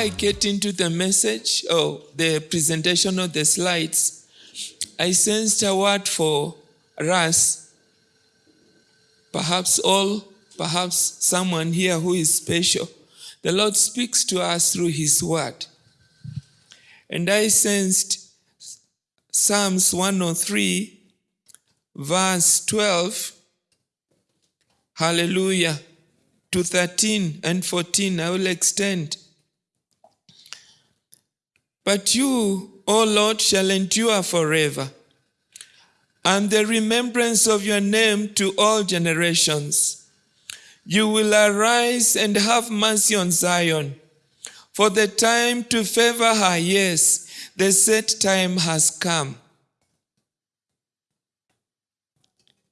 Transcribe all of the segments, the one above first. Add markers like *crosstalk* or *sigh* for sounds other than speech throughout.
I get into the message or the presentation of the slides, I sensed a word for us. Perhaps all, perhaps someone here who is special. The Lord speaks to us through His word. And I sensed Psalms 103, verse 12. Hallelujah. To 13 and 14, I will extend. But you, O Lord, shall endure forever, and the remembrance of your name to all generations. You will arise and have mercy on Zion, for the time to favor her, yes, the set time has come.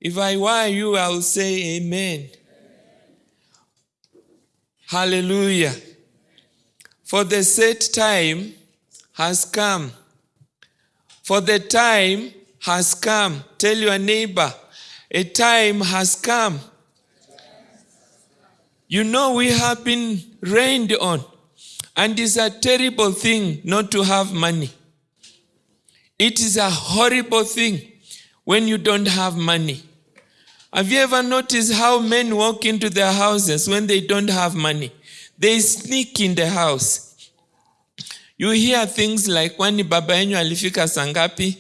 If I were you, I would say amen. Hallelujah. For the set time has come. For the time has come. Tell your neighbor, a time has come. You know, we have been rained on, and it's a terrible thing not to have money. It is a horrible thing when you don't have money. Have you ever noticed how men walk into their houses when they don't have money? They sneak in the house. You hear things like kwani baba alifika sangapi?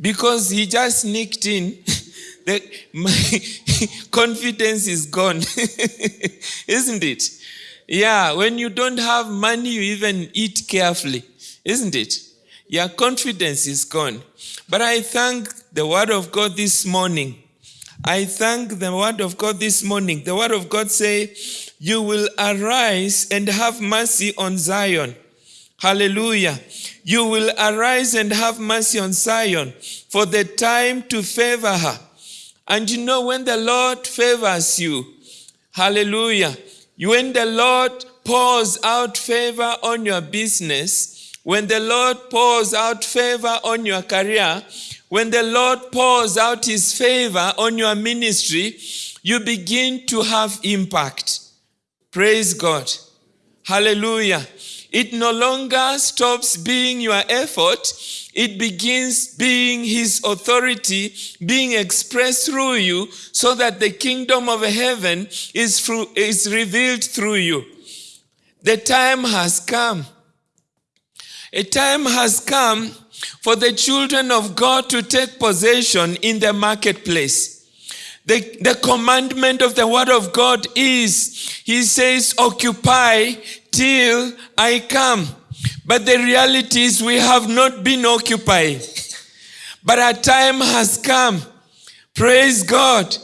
Because he just sneaked in. *laughs* the, my *laughs* confidence is gone. *laughs* Isn't it? Yeah, when you don't have money, you even eat carefully. Isn't it? Your confidence is gone. But I thank the word of God this morning I thank the word of God this morning. The word of God say, you will arise and have mercy on Zion. Hallelujah. You will arise and have mercy on Zion for the time to favor her. And you know when the Lord favors you, hallelujah, when the Lord pours out favor on your business, when the Lord pours out favor on your career, when the Lord pours out his favor on your ministry, you begin to have impact. Praise God. Hallelujah. It no longer stops being your effort. It begins being his authority being expressed through you so that the kingdom of heaven is, through, is revealed through you. The time has come. A time has come for the children of God to take possession in the marketplace. The, the commandment of the word of God is, he says, occupy till I come. But the reality is we have not been occupied. But a time has come. Praise God.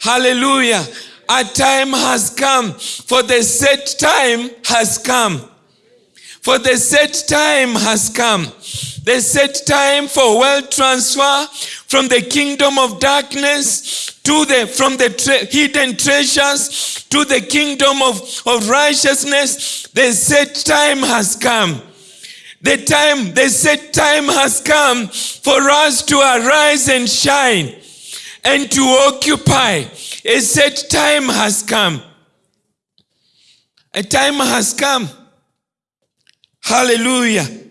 Hallelujah. A time has come. For the set time has come. For the set time has come. The set time for wealth transfer from the kingdom of darkness to the from the hidden treasures to the kingdom of, of righteousness. The set time has come. The time, the set time has come for us to arise and shine and to occupy. A set time has come. A time has come. Hallelujah.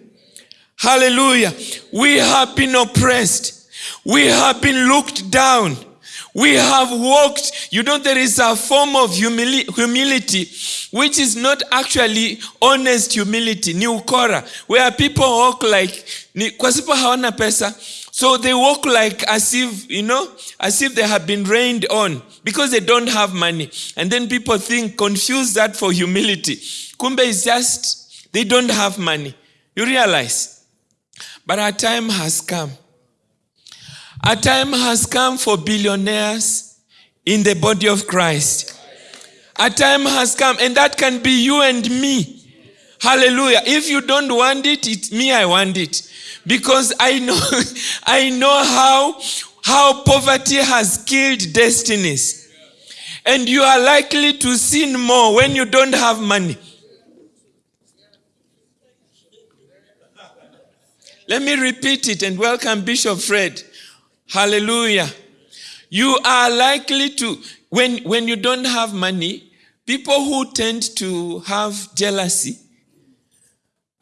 Hallelujah. We have been oppressed. We have been looked down. We have walked. You know, there is a form of humili humility which is not actually honest humility, ni ukora, where people walk like, kwa sababu hawana pesa, so they walk like as if, you know, as if they have been rained on because they don't have money. And then people think, confuse that for humility. Kumbe is just, they don't have money. You realize? But a time has come. A time has come for billionaires in the body of Christ. A time has come, and that can be you and me. Hallelujah. If you don't want it, it's me, I want it. Because I know, *laughs* I know how, how poverty has killed destinies. And you are likely to sin more when you don't have money. Let me repeat it and welcome Bishop Fred. Hallelujah. You are likely to, when, when you don't have money, people who tend to have jealousy,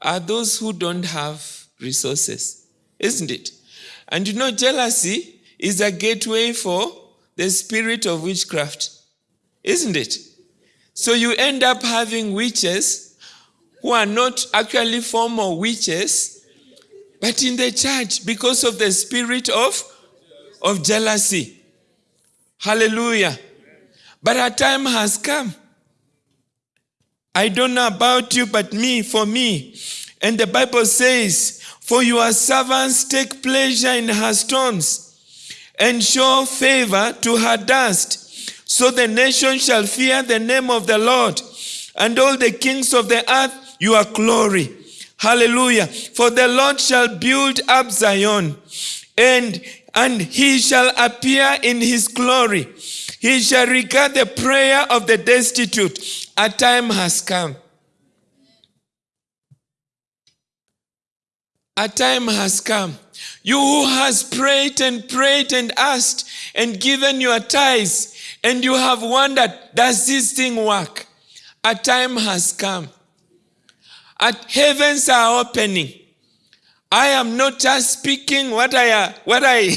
are those who don't have resources, isn't it? And you know, jealousy is a gateway for the spirit of witchcraft, isn't it? So you end up having witches who are not actually formal witches, but in the church because of the spirit of, of jealousy. Hallelujah. But a time has come. I don't know about you, but me, for me. And the Bible says, For your servants take pleasure in her stones and show favor to her dust. So the nation shall fear the name of the Lord and all the kings of the earth your glory. Hallelujah. For the Lord shall build up Zion and, and he shall appear in his glory. He shall regard the prayer of the destitute. A time has come. A time has come. You who has prayed and prayed and asked and given your tithes, and you have wondered, does this thing work? A time has come. At heavens are opening. I am not just speaking what I what I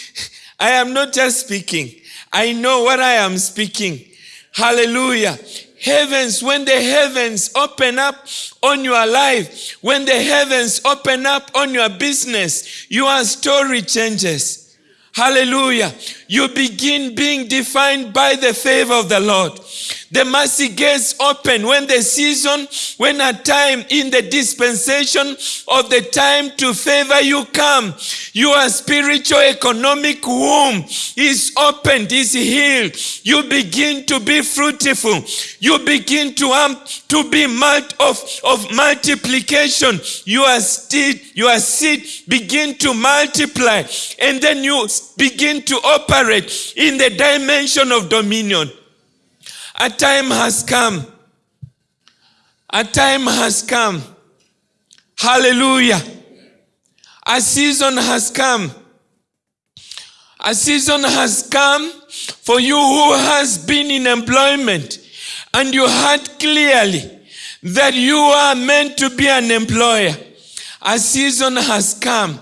*laughs* I am not just speaking. I know what I am speaking. Hallelujah. Heavens, when the heavens open up on your life, when the heavens open up on your business, your story changes. Hallelujah. You begin being defined by the favor of the Lord. The mercy gates open when the season, when a time in the dispensation of the time to favor you come. Your spiritual economic womb is opened, is healed. You begin to be fruitful. You begin to um, to be mult of, of multiplication. Your seed, your seed begin to multiply, and then you begin to operate in the dimension of dominion. A time has come. A time has come. Hallelujah. A season has come. A season has come for you who has been in employment and you heard clearly that you are meant to be an employer. A season has come.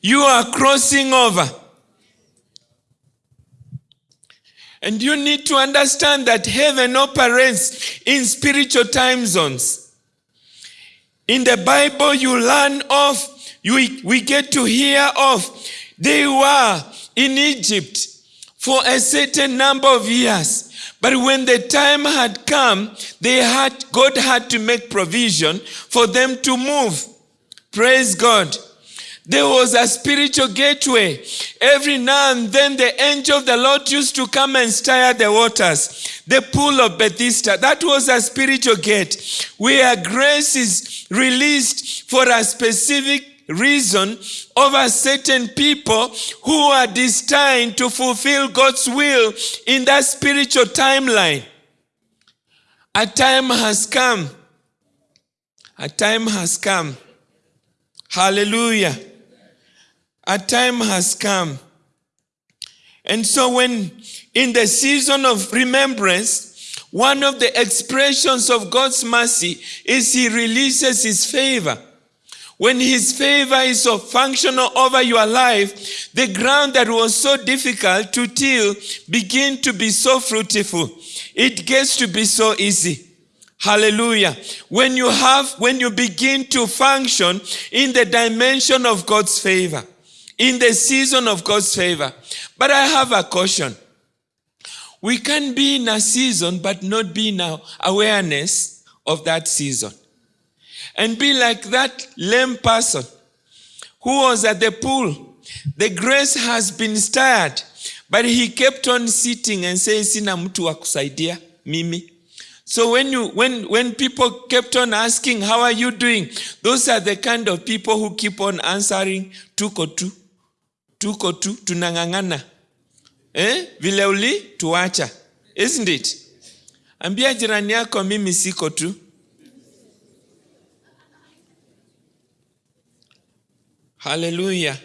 You are crossing over. And you need to understand that heaven operates in spiritual time zones. In the Bible, you learn of, you, we get to hear of, they were in Egypt for a certain number of years. But when the time had come, they had, God had to make provision for them to move. Praise God. There was a spiritual gateway. Every now and then the angel of the Lord used to come and stir the waters. The pool of Bethesda, that was a spiritual gate where grace is released for a specific reason over certain people who are destined to fulfill God's will in that spiritual timeline. A time has come. A time has come. Hallelujah. A time has come. And so, when in the season of remembrance, one of the expressions of God's mercy is He releases His favor. When His favor is so functional over your life, the ground that was so difficult to till begin to be so fruitful. It gets to be so easy. Hallelujah. When you have, when you begin to function in the dimension of God's favor in the season of God's favor. But I have a caution. We can be in a season but not be in awareness of that season. And be like that lame person who was at the pool. The grace has been stirred, but he kept on sitting and saying, Sina mtu wa kusaidia mimi. So when you when when people kept on asking, How are you doing? Those are the kind of people who keep on answering tuko tu tuko tu tunang'ang'ana eh? vile uli tuacha isn't it ambia jirani yako mimi siko tu hallelujah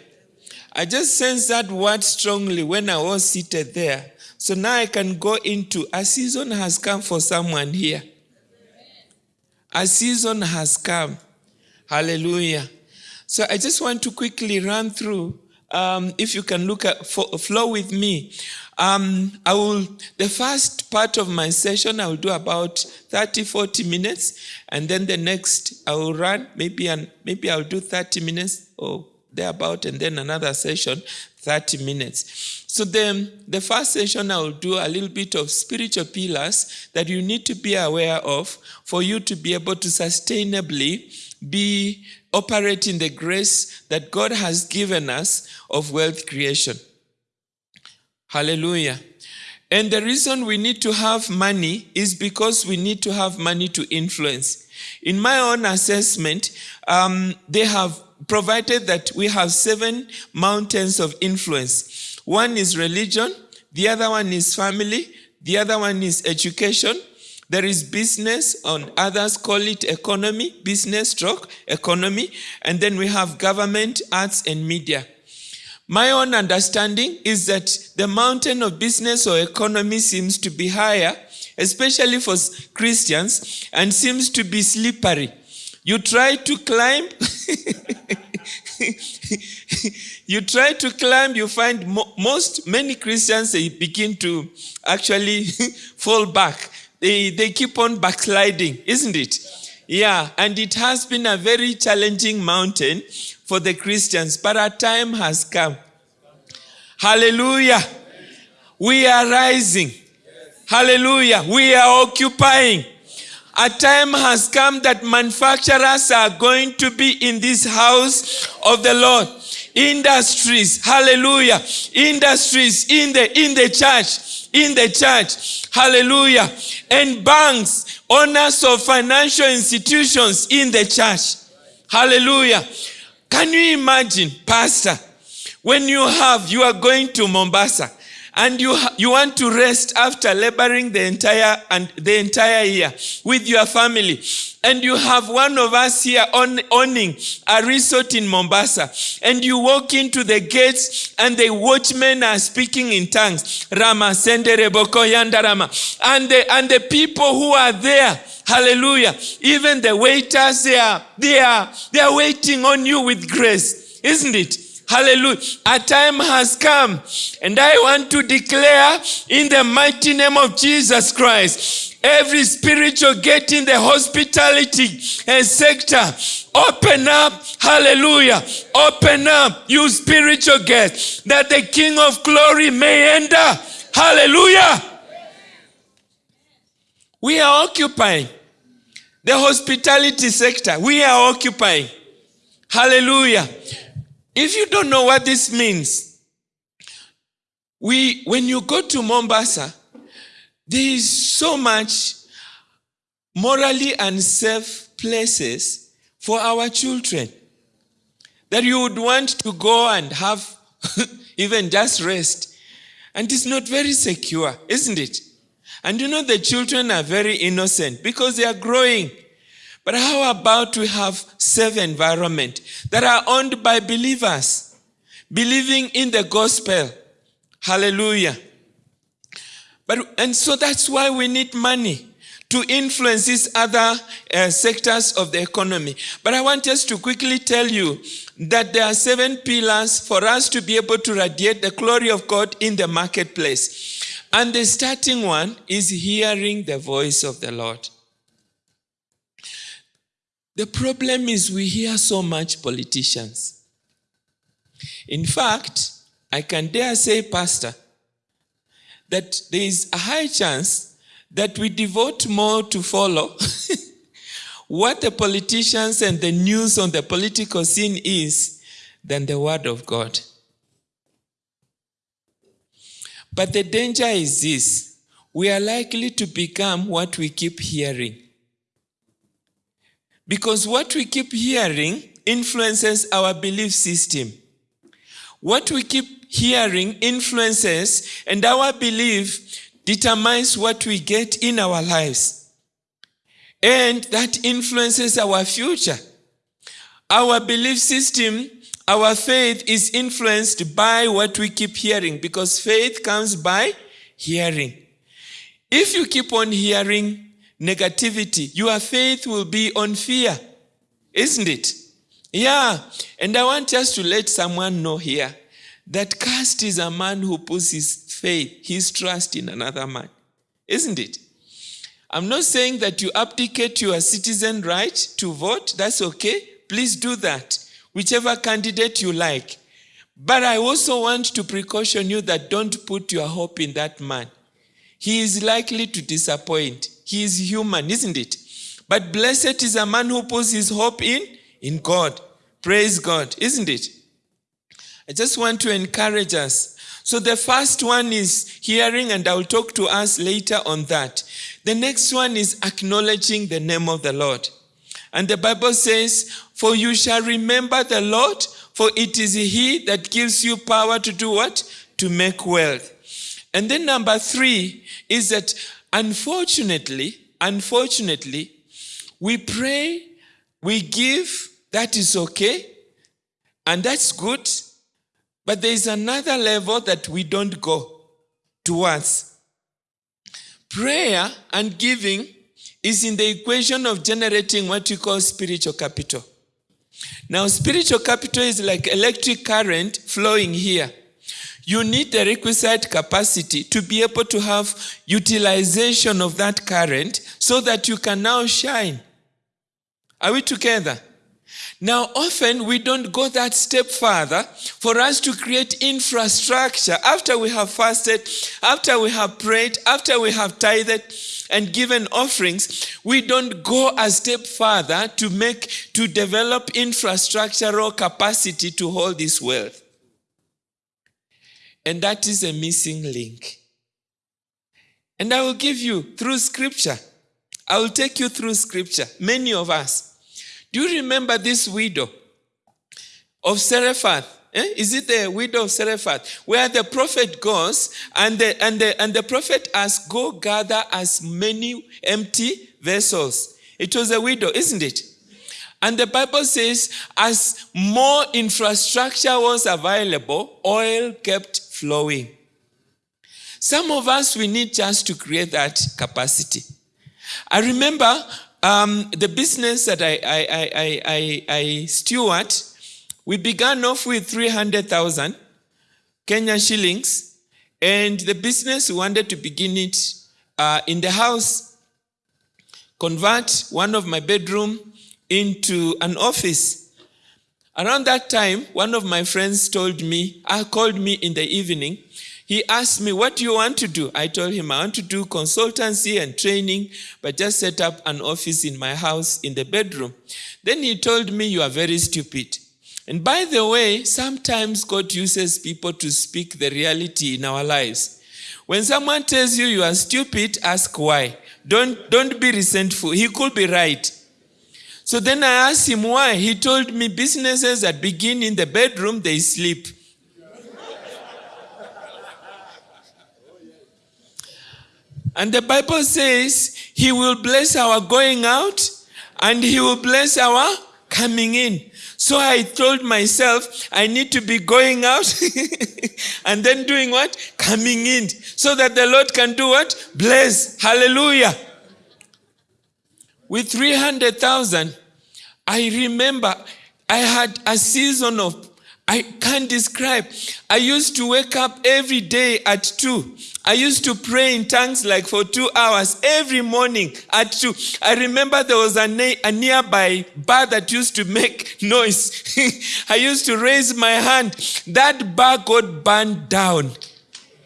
i just sense that word strongly when i was seated there so now i can go into a season has come for someone here a season has come Hallelujah. So I just want to quickly run through. Um, if you can look at flow with me, um, I will. The first part of my session I will do about 30, 40 minutes, and then the next I will run maybe and maybe I'll do 30 minutes or thereabout, and then another session 30 minutes. So then the first session I will do a little bit of spiritual pillars that you need to be aware of for you to be able to sustainably be operating the grace that God has given us of wealth creation. Hallelujah. And the reason we need to have money is because we need to have money to influence. In my own assessment, um, they have provided that we have seven mountains of influence. One is religion, the other one is family, the other one is education, there is business, on others call it economy, business stroke, economy, and then we have government, arts, and media. My own understanding is that the mountain of business or economy seems to be higher, especially for Christians, and seems to be slippery. You try to climb, *laughs* you try to climb, you find mo- most, many Christians, they begin to actually *laughs* fall back they, they keep on backsliding, isn't it? Yeah, and it has been a very challenging mountain for the Christians, but our time has come. Hallelujah. We are rising. Hallelujah. We are occupying. A time has come that manufacturers are going to be in this house of the Lord. Industries, hallelujah. Industries in the in the church, in the church, hallelujah. And banks, owners of financial institutions in the church. Hallelujah. Can you imagine, Pastor, when you have, you are going to Mombasa and you, you want to rest after laboring the entire and the entire year with your family and you have one of us here on, owning a resort in Mombasa, and you walk into the gates, and the watchmen are speaking in tongues. Rama sendere boko yanda rama, and the and the people who are there. Hallelujah. Even the waiters, they are, they are, they are waiting on you with grace, isn't it? Hallelujah. A time has come, and I want to declare in the mighty name of Jesus Christ every spiritual gate in the hospitality and sector open up. Hallelujah. Open up you spiritual gate that the king of glory may enter. Hallelujah. We are occupying the hospitality sector. We are occupying. Hallelujah if you don't know what this means we when you go to mombasa there is so much morally unsafe places for our children that you would want to go and have *laughs* even just rest. And it's not very secure, isn't it? And you know, the children are very innocent because they are growing. But how about we have safe environment that are owned by believers, believing in the gospel? Hallelujah. But, and so that's why we need money to influence these other uh, sectors of the economy. But I want us to quickly tell you that there are seven pillars for us to be able to radiate the glory of God in the marketplace. And the starting one is hearing the voice of the Lord. The problem is we hear so much politicians. In fact, I can dare say, Pastor, that there is a high chance that we devote more to follow *laughs* what the politicians and the news on the political scene is than the word of God. But the danger is this we are likely to become what we keep hearing. Because what we keep hearing influences our belief system. What we keep hearing influences, and our belief determines what we get in our lives. And that influences our future. Our belief system, our faith is influenced by what we keep hearing because faith comes by hearing. If you keep on hearing negativity, your faith will be on fear. Isn't it? Yeah. And I want just to let someone know here that caste is a man who puts his faith, his trust in another man. Isn't it? I'm not saying that you abdicate your citizen right to vote. That's okay. Please do that. Whichever candidate you like. But I also want to precaution you that don't put your hope in that man. He is likely to disappoint. He is human, isn't it? But blessed is a man who puts his hope in in God. Praise God, isn't it? I just want to encourage us. So the first one is hearing, and I'll talk to us later on that. The next one is acknowledging the name of the Lord. And the Bible says, For you shall remember the Lord, for it is He that gives you power to do what? To make wealth. And then number three is that unfortunately, unfortunately, we pray, we give, that is okay, and that's good. But there is another level that we don't go towards. Prayer and giving is in the equation of generating what we call spiritual capital. Now, spiritual capital is like electric current flowing here. You need the requisite capacity to be able to have utilization of that current so that you can now shine. Are we together? Now, often we don't go that step further for us to create infrastructure after we have fasted, after we have prayed, after we have tithed and given offerings. We don't go a step further to make, to develop infrastructural capacity to hold this wealth. And that is a missing link. And I will give you through scripture. I will take you through scripture. Many of us. Do you remember this widow of Zarephath? Eh? Is it the widow of Zarephath? Where the prophet goes and the, and, the, and the prophet asks, Go gather as many empty vessels. It was a widow, isn't it? And the Bible says, as more infrastructure was available, oil kept flowing. Some of us, we need just to create that capacity. I remember um, the business that I, I, I, I, I steward, we began off with 300,000 Kenya shillings, and the business wanted to begin it uh, in the house, convert one of my bedroom into an office. Around that time, one of my friends told me, uh, called me in the evening he asked me, What do you want to do? I told him, I want to do consultancy and training, but just set up an office in my house in the bedroom. Then he told me, You are very stupid. And by the way, sometimes God uses people to speak the reality in our lives. When someone tells you you are stupid, ask why. Don't, don't be resentful. He could be right. So then I asked him why. He told me businesses that begin in the bedroom, they sleep. And the Bible says he will bless our going out and he will bless our coming in. So I told myself I need to be going out *laughs* and then doing what? Coming in. So that the Lord can do what? Bless. Hallelujah. With 300,000, I remember I had a season of, I can't describe. I used to wake up every day at 2 I used to pray in tongues like for two hours every morning at two. I remember there was a, a nearby bar that used to make *laughs* noise. *laughs* I used to raise my hand. That bar got burned down.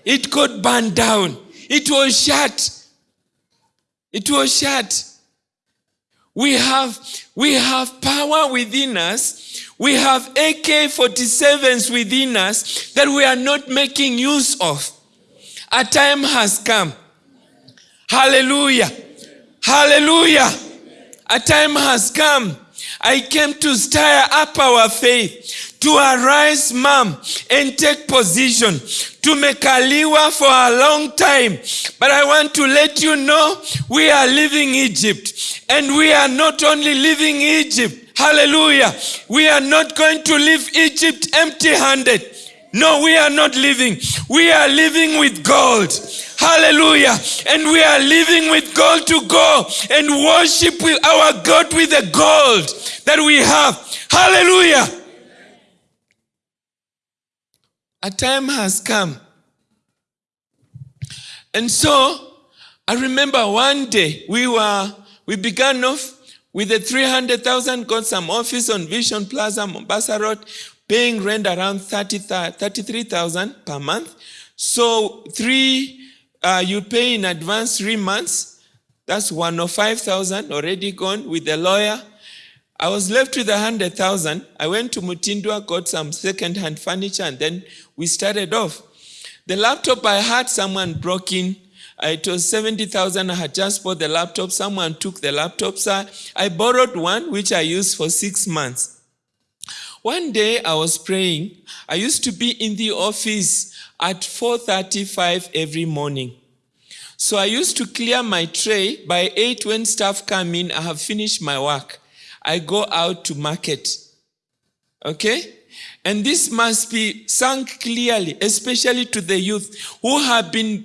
It got burned down. It was shut. It was shut. We have, we have power within us. We have AK 47s within us that we are not making use of. A time has come. Hallelujah. Hallelujah. A time has come. I came to stir up our faith, to arise, mom, and take position, to make a liwa for a long time. But I want to let you know we are leaving Egypt. And we are not only leaving Egypt, hallelujah, we are not going to leave Egypt empty handed. No, we are not living. We are living with gold. Hallelujah. And we are living with gold to go and worship with our God with the gold that we have. Hallelujah. A time has come. And so I remember one day we were we began off with the 300,000, got some office on Vision Plaza, Mombasa Road, paying rent around 30, 33,000 per month. So three, uh, you pay in advance three months. That's 105,000 already gone with the lawyer. I was left with 100,000. I went to Mutindwa, got some second-hand furniture, and then we started off. The laptop I had, someone broke in. Uh, It was 70,000. I had just bought the laptop. Someone took the laptop. So I borrowed one, which I used for six months. One day I was praying. I used to be in the office at 4.35 every morning. So I used to clear my tray. By 8, when staff come in, I have finished my work. I go out to market. Okay? And this must be sunk clearly, especially to the youth who have been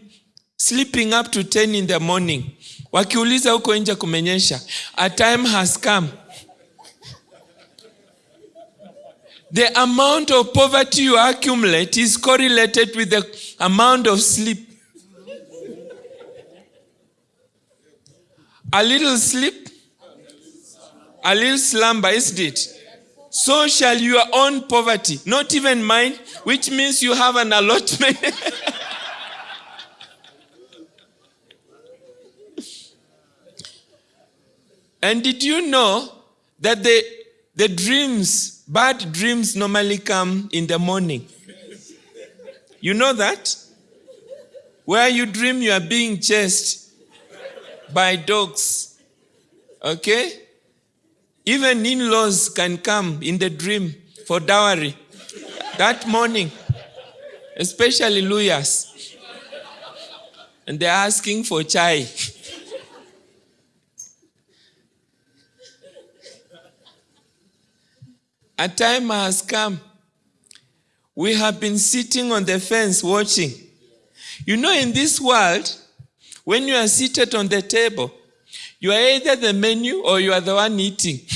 sleeping up to 10 in the morning. Wakiuliza huko nje kumenyesha. A time has come. The amount of poverty you accumulate is correlated with the amount of sleep. A little sleep, a little slumber, isn't it? So shall your own poverty, not even mine, which means you have an allotment. *laughs* and did you know that the, the dreams, bad dreams normally come in the morning? You know that? Where you dream you are being chased by dogs. Okay? Even in laws can come in the dream for dowry that morning, especially lawyers. And they're asking for chai. A time has come. We have been sitting on the fence watching. You know, in this world, when you are seated on the table, you are either the menu or you are the one eating. *laughs*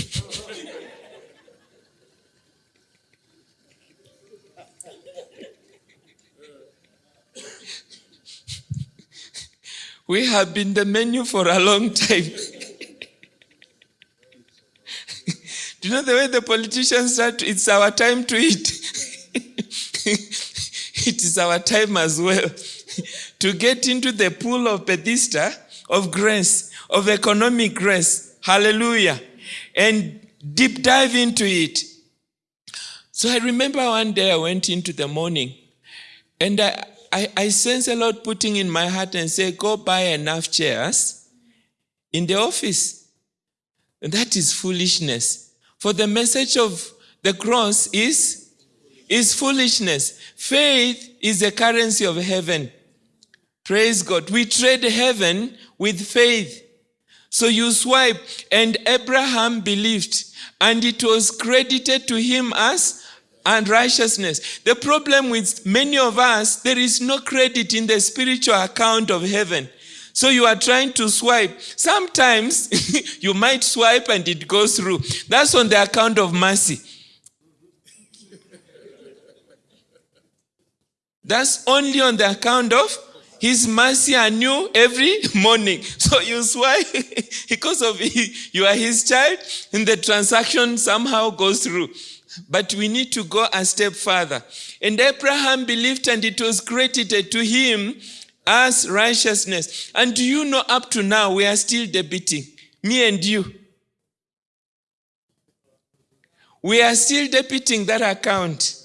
we have been the menu for a long time. *laughs* Do you know the way the politicians start? It's our time to eat. *laughs* it is our time as well *laughs* to get into the pool of Bethesda of grace, of economic grace. Hallelujah. And deep dive into it. So I remember one day I went into the morning and I, I, I sense a lot putting in my heart and say, go buy enough chairs in the office. And that is foolishness. For the message of the cross is, is foolishness. Faith is the currency of heaven. Praise God. We trade heaven with faith. So you swipe, and Abraham believed, and it was credited to him as and righteousness. The problem with many of us, there is no credit in the spiritual account of heaven. So you are trying to swipe. Sometimes *laughs* you might swipe and it goes through. That's on the account of mercy. That's only on the account of his mercy anew every *laughs* morning. So you swipe *laughs* because of you are his child, and the transaction somehow goes through. But we need to go a step further. And Abraham believed, and it was credited to him as righteousness. And do you know, up to now, we are still debating, me and you. We are still debating that account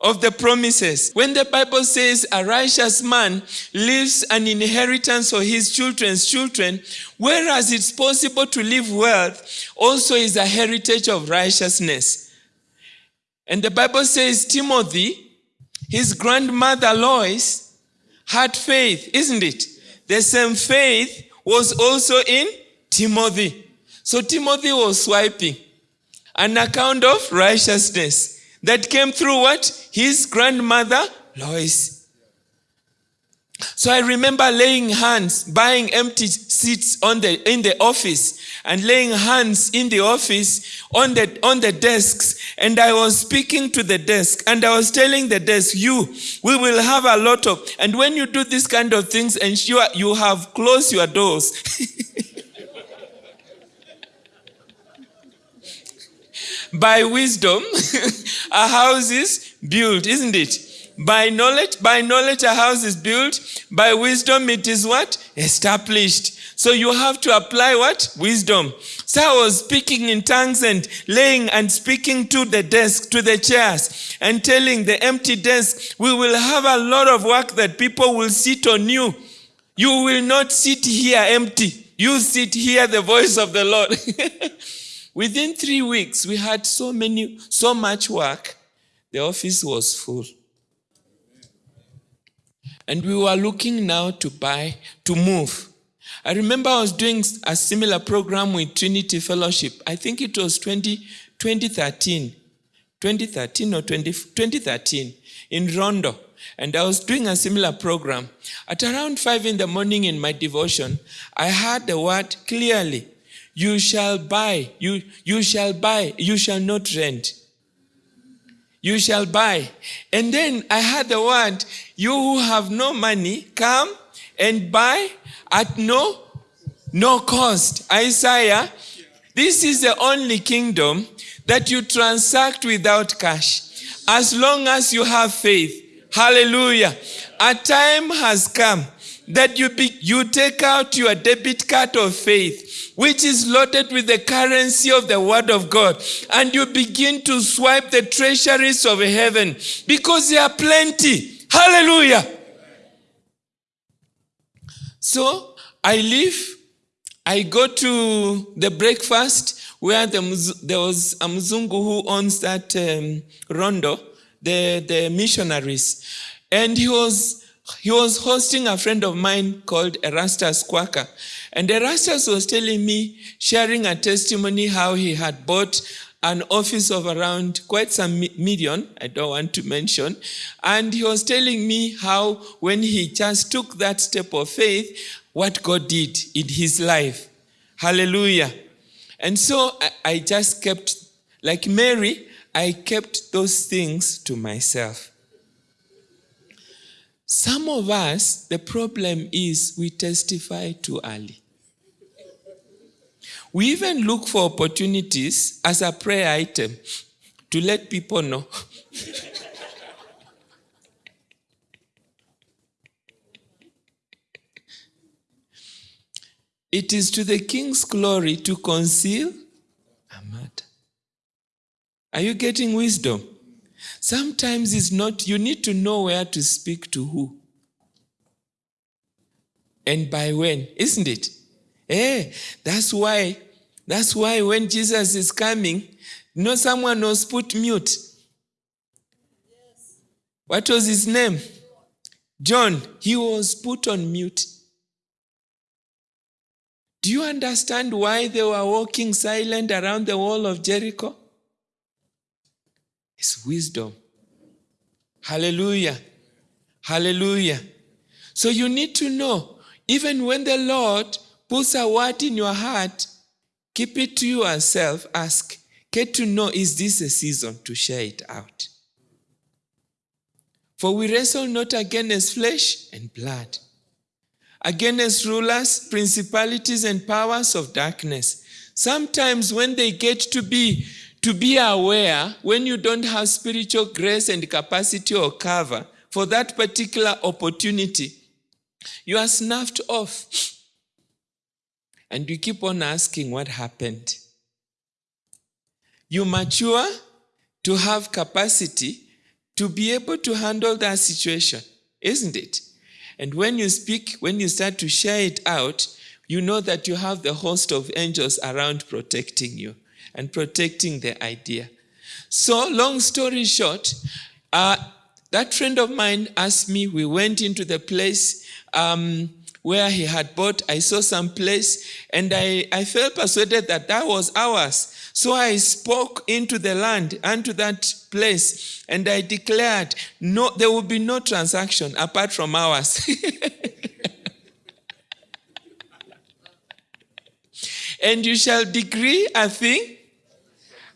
of the promises. When the Bible says a righteous man leaves an inheritance for his children's children, whereas it's possible to leave wealth, also is a heritage of righteousness. And the Bible says Timothy, his grandmother Lois, had faith, isn't it? The same faith was also in Timothy. So Timothy was swiping an account of righteousness that came through what? His grandmother, Lois. So I remember laying hands, buying empty seats on the in the office and laying hands in the office on the on the desks. And i was speaking to the desk and i was telling the desk you we will have a lot of and when you do this kind of things ensure you have closed your doors. *laughs* By wisdom *laughs* a house is built isn't it? By knowledge by knowledge a house is built by wisdom it is what? Established. So you have to apply what? Wisdom. So i was speaking in tongues and laying and speaking to the desk to the chairs and telling the empty desk we will have a lot of work that people will sit on you. You will not sit here empty. You sit here the voice of the lord. *laughs* Within 3 weeks we had so many so much work the office was full and we were looking now to buy, to move. I remember I was doing a similar program with Trinity Fellowship. I think it was 20, 2013, 2013 or 20, 2013 in Rondo. And I was doing a similar program. At around 5 in the morning in my devotion, I heard the word clearly. You shall buy, you, you shall buy, you shall not rent you shall buy. And then I had the word, you who have no money, come and buy at no, no cost. Isaiah, this is the only kingdom that you transact without cash. As long as you have faith. Hallelujah. A time has come that you, be, you take out your debit card of faith, which is loaded with the currency of the word of God, and you begin to swipe the treasuries of heaven because there are plenty. Hallelujah. So I leave, I go to the breakfast where the, there was a Mzungu who owns that um, rondo, the, the missionaries. And he was he was hosting a friend of mine called Erastus Quaker. And Erastus was telling me, sharing a testimony how he had bought an office of around quite some million, I don't want to mention. And he was telling me how when he just took that step of faith, what God did in his life. Hallelujah. And so I, I just kept, like Mary, I kept those things to myself. Some of us, the problem is we testify too early. We even look for opportunities as a prayer item to let people know. *laughs* it is to the king's glory to conceal a matter. Are you getting wisdom? Sometimes it's not, you need to know where to speak to who. And by when, isn't it? Eh, that's why, that's why when Jesus is coming, you know someone was put mute. What was his name? John. He was put on mute. Do you understand why they were walking silent around the wall of Jericho? Wisdom. Hallelujah. Hallelujah. So you need to know, even when the Lord puts a word in your heart, keep it to yourself. Ask, get to know, is this a season to share it out? For we wrestle not against flesh and blood, against rulers, principalities, and powers of darkness. Sometimes when they get to be to be aware when you don't have spiritual grace and capacity or cover for that particular opportunity, you are snuffed off. And you keep on asking what happened. You mature to have capacity to be able to handle that situation, isn't it? And when you speak, when you start to share it out, you know that you have the host of angels around protecting you and protecting the idea. So, long story short, uh, that friend of mine asked me, we went into the place um, where he had bought. I saw some place and I, I felt persuaded that that was ours. So I spoke into the land and to that place and I declared, no, there will be no transaction apart from ours. *laughs* And you shall decree a thing,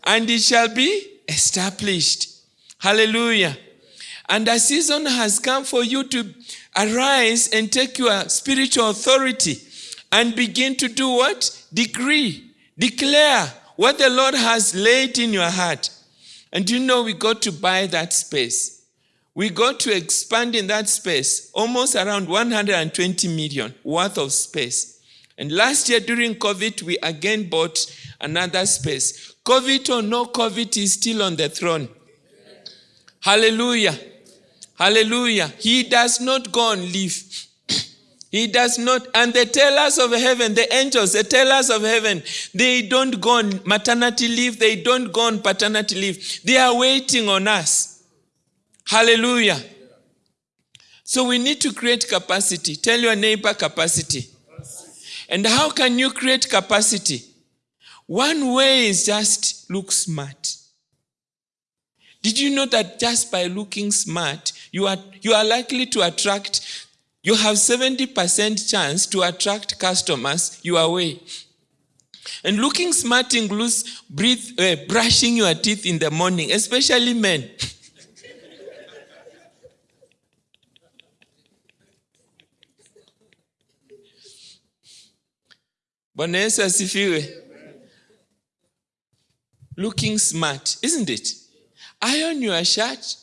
and it shall be established. Hallelujah. And a season has come for you to arise and take your spiritual authority and begin to do what? Decree, declare what the Lord has laid in your heart. And you know, we got to buy that space. We got to expand in that space, almost around 120 million worth of space. And last year during COVID, we again bought another space. COVID or no COVID is still on the throne. Hallelujah. Hallelujah. He does not go and leave. *clears throat* He does not. And the tellers of heaven, the angels, the tellers of heaven, they don't go on maternity leave. They don't go on paternity leave. They are waiting on us. Hallelujah. So we need to create capacity. Tell your neighbor capacity. And how can you create capacity? One way is just look smart. Did you know that just by looking smart, you are, you are likely to attract, you have 70% chance to attract customers your way. And looking smart includes uh, brushing your teeth in the morning, especially men. *laughs* Bwana Yesu. Looking smart, isn't it? Iron your shirt,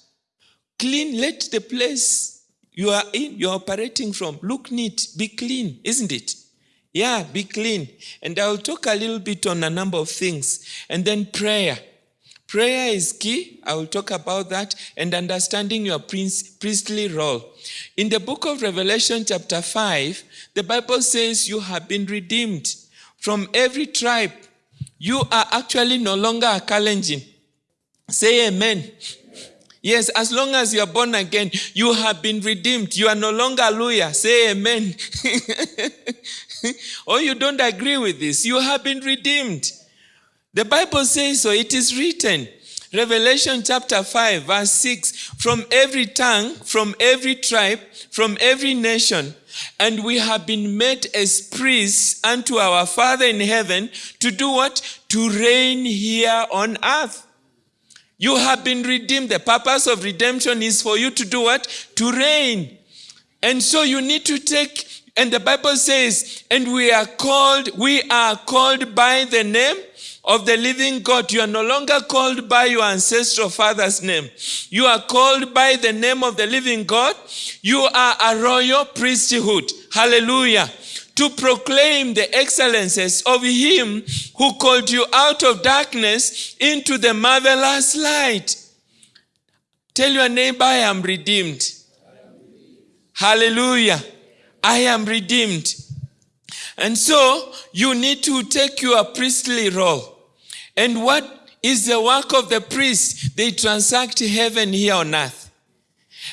clean, let the place you are in, you're operating from, look neat, be clean, isn't it? Yeah, be clean. And I'll talk a little bit on a number of things. And then prayer. Prayer is key. I will talk about that and understanding your priestly role. In the book of Revelation, chapter 5, the Bible says you have been redeemed from every tribe. You are actually no longer a Kalenjin. Say amen. Yes, as long as you are born again, you have been redeemed. You are no longer a lawyer. Say amen. *laughs* or oh, you don't agree with this. You have been redeemed. The Bible says so. It is written. Revelation chapter 5, verse 6 From every tongue, from every tribe, from every nation, and we have been made as priests unto our Father in heaven to do what? To reign here on earth. You have been redeemed. The purpose of redemption is for you to do what? To reign. And so you need to take, and the Bible says, and we are called, we are called by the name of the living God. You are no longer called by your ancestral father's name. You are called by the name of the living God. You are a royal priesthood. Hallelujah to proclaim the excellences of him who called you out of darkness into the marvelous light. Tell your neighbor, I am redeemed. Hallelujah. I am redeemed. And so you need to take your priestly role. And what is the work of the priest? They transact heaven here on earth.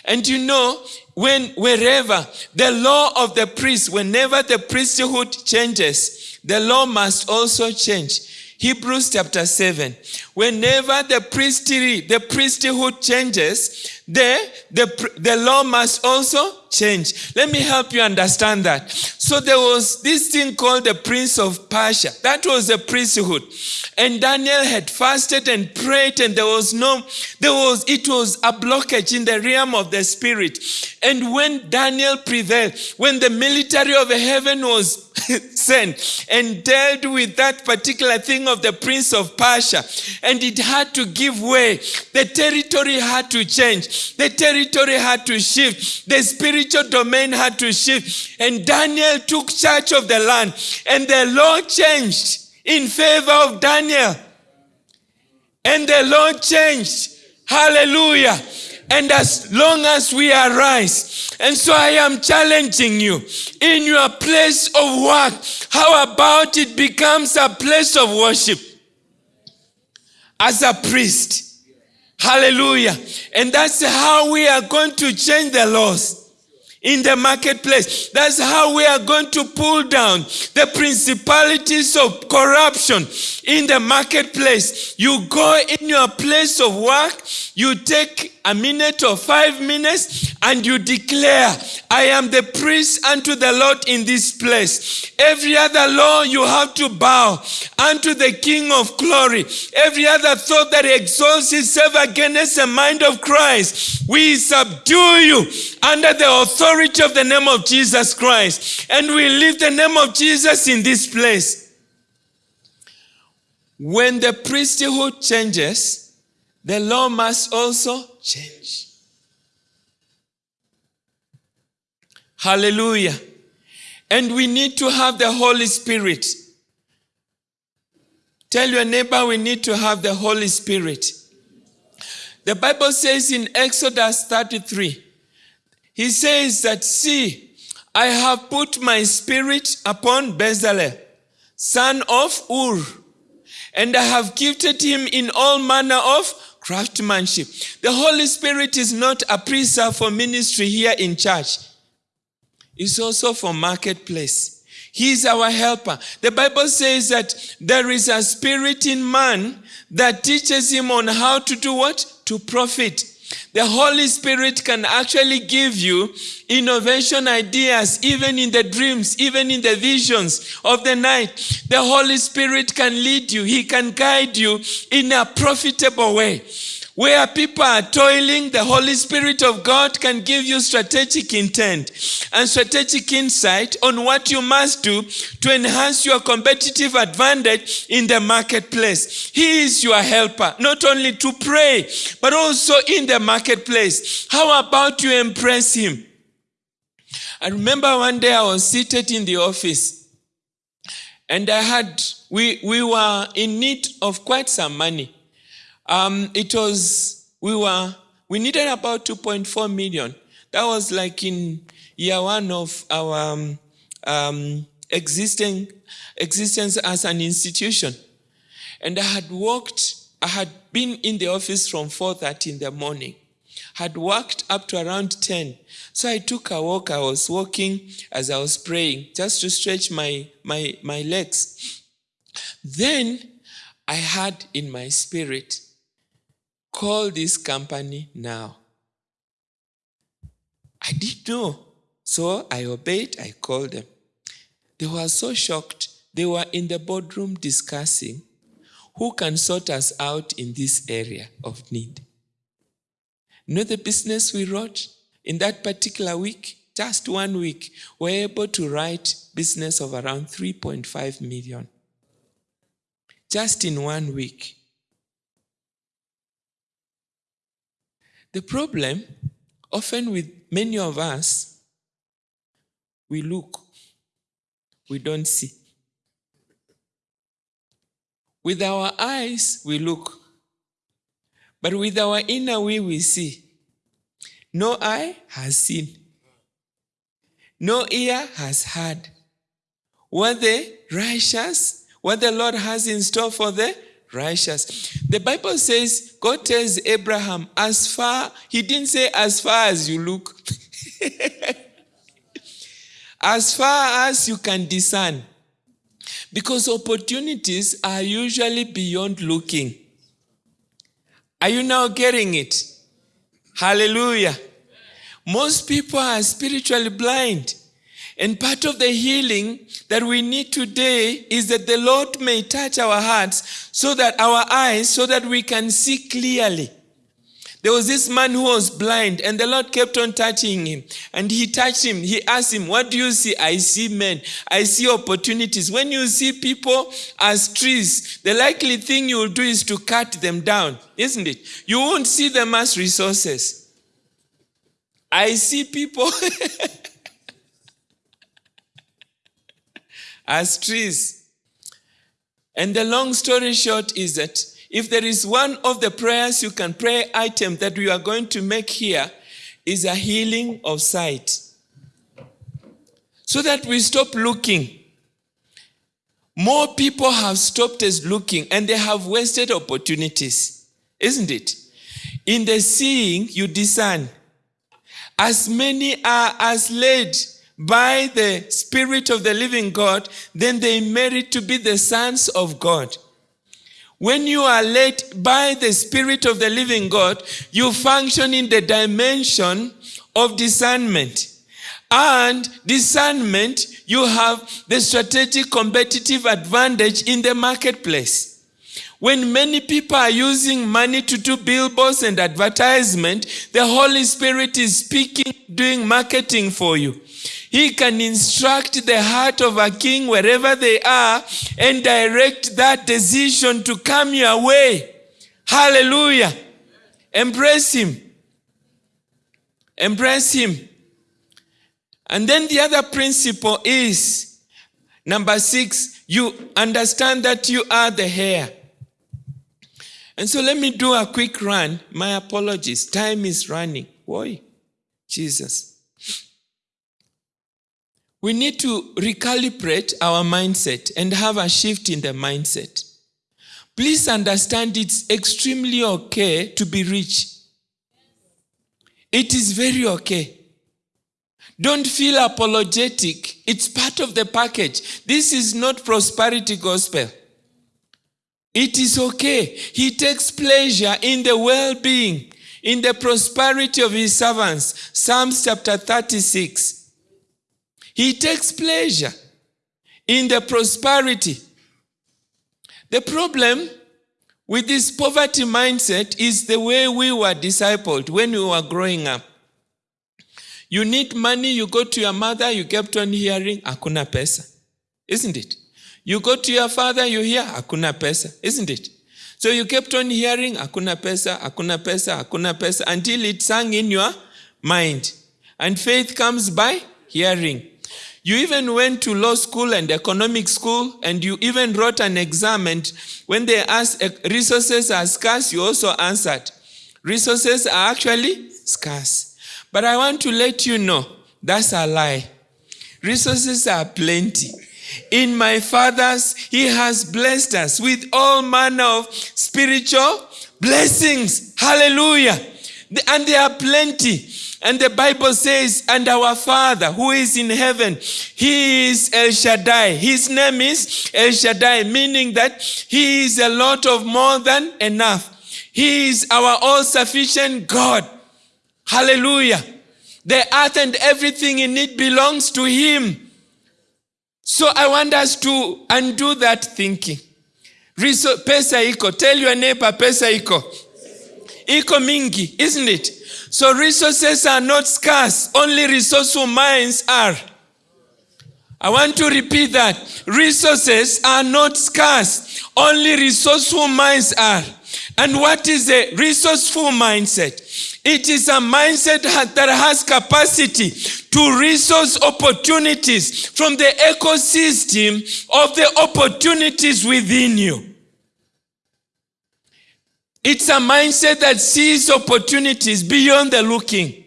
And you know, when wherever the law of the priest, whenever the priesthood changes, the law must also change. Hebrews chapter 7. Whenever the priesthood, the priesthood changes, the, the, the law must also change. Let me help you understand that. So there was this thing called the prince of Persia. That was the priesthood. And Daniel had fasted and prayed and there was no, there was, it was a blockage in the realm of the spirit. And when Daniel prevailed, when the military of heaven was *laughs* sent and dealt with that particular thing of the prince of Persia, and it had to give way, the territory had to change, the territory had to shift, the spirit spiritual domain had to shift. And Daniel took charge of the land. And the law changed in favor of Daniel. And the law changed. Hallelujah. And as long as we arise, and so I am challenging you in your place of work, how about it becomes a place of worship as a priest? Hallelujah. And that's how we are going to change the laws in the marketplace. That's how we are going to pull down the principalities of corruption in the marketplace. You go in your place of work, you take a minute or five minutes and you declare, I am the priest unto the Lord in this place. Every other law you have to bow unto the King of glory. Every other thought that exalts itself against the mind of Christ, we subdue you under the authority of the name of Jesus Christ. And we lift the name of Jesus in this place. When the priesthood changes, the law must also change. Hallelujah. And we need to have the Holy Spirit. Tell your neighbor we need to have the Holy Spirit. The Bible says in Exodus 33, he says that, See, I have put my spirit upon Bezalel, son of Ur, and I have gifted him in all manner of craftsmanship. The Holy Spirit is not a preserve for ministry here in church. It's also for marketplace. He is our helper. The Bible says that there is a spirit in man that teaches him on how to do what? To profit. The Holy Spirit can actually give you innovation ideas, even in the dreams, even in the visions of the night. The Holy Spirit can lead you, He can guide you in a profitable way. Where people are toiling, the Holy Spirit of God can give you strategic intent and strategic insight on what you must do to enhance your competitive advantage in the marketplace. He is your helper, not only to pray, but also in the marketplace. How about you impress Him? I remember one day I was seated in the office and I had, we, we were in need of quite some money. Um, it was, we were, we needed about 2.4 million. That was like in year one of our um, um, existing existence as an institution. And I had worked, I had been in the office from 4.30 in the morning, had worked up to around 10. So I took a walk, I was walking as I was praying, just to stretch my, my, my legs. Then I had in my spirit, Call this company now. I didn't know. So I obeyed, I called them. They were so shocked. They were in the boardroom discussing who can sort us out in this area of need. You know the business we wrote in that particular week? Just one week, we were able to write business of around 3.5 million. Just in one week. The problem, often with many of us, we look, we don't see. With our eyes, we look. But with our inner we, we see. No eye has seen. No ear has heard. What the righteous, what the Lord has in store for the righteous. The Bible says, God tells Abraham, as far, he didn't say as far as you look. *laughs* as far as you can discern. Because opportunities are usually beyond looking. Are you now getting it? Hallelujah. Most people are spiritually blind. And part of the healing that we need today is that the Lord may touch our hearts so that our eyes, so that we can see clearly. There was this man who was blind, and the Lord kept on touching him. And he touched him. He asked him, What do you see? I see men. I see opportunities. When you see people as trees, the likely thing you will do is to cut them down, isn't it? You won't see them as resources. I see people. *laughs* as trees. And the long story short is that if there is one of the prayers you can pray item that we are going to make here is a healing of sight. So that we stop looking. More people have stopped us looking and they have wasted opportunities, isn't it? In the seeing, you discern. As many are as led by the Spirit of the living God, then they merit to be the sons of God. When you are led by the Spirit of the living God, you function in the dimension of discernment. And discernment, you have the strategic competitive advantage in the marketplace. When many people are using money to do billboards and advertisement, the Holy Spirit is speaking, doing marketing for you. He can instruct the heart of a king wherever they are and direct that decision to come your way. Hallelujah. Embrace him. Embrace him. And then the other principle is number six, you understand that you are the hair. And so let me do a quick run. My apologies. Time is running. Why? Jesus. We need to recalibrate our mindset and have a shift in the mindset. Please understand it's extremely okay to be rich. It is very okay. Don't feel apologetic. It's part of the package. This is not prosperity gospel. It is okay. He takes pleasure in the well being, in the prosperity of his servants. Psalms chapter 36. He takes pleasure in the prosperity. The problem with this poverty mindset is the way we were discipled when we were growing up. You need money, you go to your mother, you kept on hearing, hakuna pesa. Isn't it? You go to your father, you hear, hakuna pesa. Isn't it? So you kept on hearing, hakuna pesa, hakuna pesa, hakuna pesa, until it sang in your mind. And faith comes by hearing. You even went to law school and economic school, and you even wrote an exam. And when they asked, eh, resources are scarce, you also answered. Resources are actually scarce. But I want to let you know that's a lie. Resources are plenty. In my father's, he has blessed us with all manner of spiritual blessings. Hallelujah. And there are plenty. And the Bible says, and our Father who is in heaven, he is El Shaddai. His name is El Shaddai, meaning that he is a lot of more than enough. He is our all sufficient God. Hallelujah. The earth and everything in it belongs to Him. So I want us to undo that thinking. Pesa iko. Tell your neighbor, pesa iko. Iko mingi, isn't it? So resources are not scarce. Only resourceful minds are. I want to repeat that. Resources are not scarce. Only resourceful minds are. And what is a resourceful mindset? It is a mindset that has capacity to resource opportunities from the ecosystem of the opportunities within you. It's a mindset that sees opportunities beyond the looking.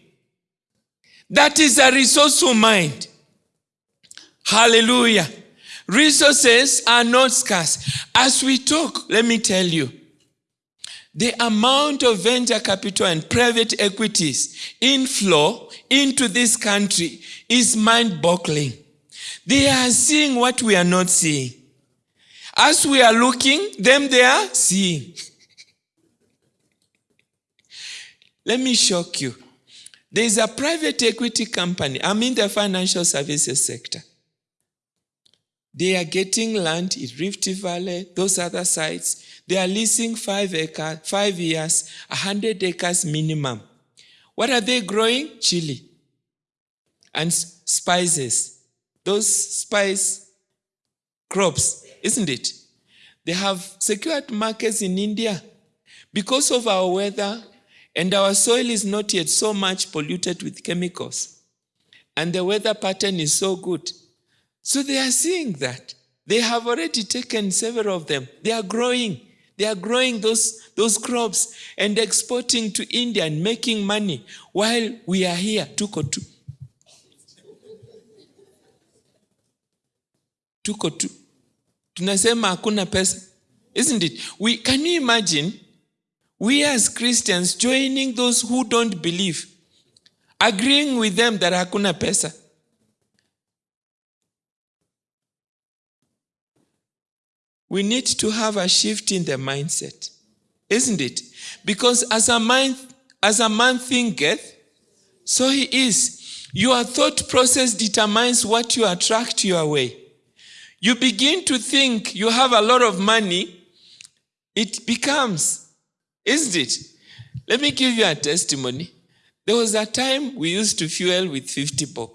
That is a resourceful mind. Hallelujah. Resources are not scarce. As we talk, let me tell you, the amount of venture capital and private equities inflow into this country is mind boggling. They are seeing what we are not seeing. As we are looking, them they are seeing. Let me shock you. There is a private equity company. I'm in the financial services sector. They are getting land in Rift Valley, those other sites. They are leasing five acres, five years, a hundred acres minimum. What are they growing? Chili and spices. Those spice crops, isn't it? They have secured markets in India because of our weather and our soil is not yet so much polluted with chemicals. And the weather pattern is so good. So they are seeing that. They have already taken several of them. They are growing. They are growing those, those crops and exporting to India and making money while we are here, tuko tu. Tuko tu. Tunasema hakuna pesa. Isn't it? We, can you imagine we as Christians joining those who don't believe, agreeing with them that hakuna pesa? we need to have a shift in the mindset, isn't it? Because as a mind, as a man thinketh, So he is. Your thought process determines what you attract your way. You begin to think you have a lot of money, it becomes, isn't it? Let me give you a testimony. There was a time we used to fuel with 50 bob.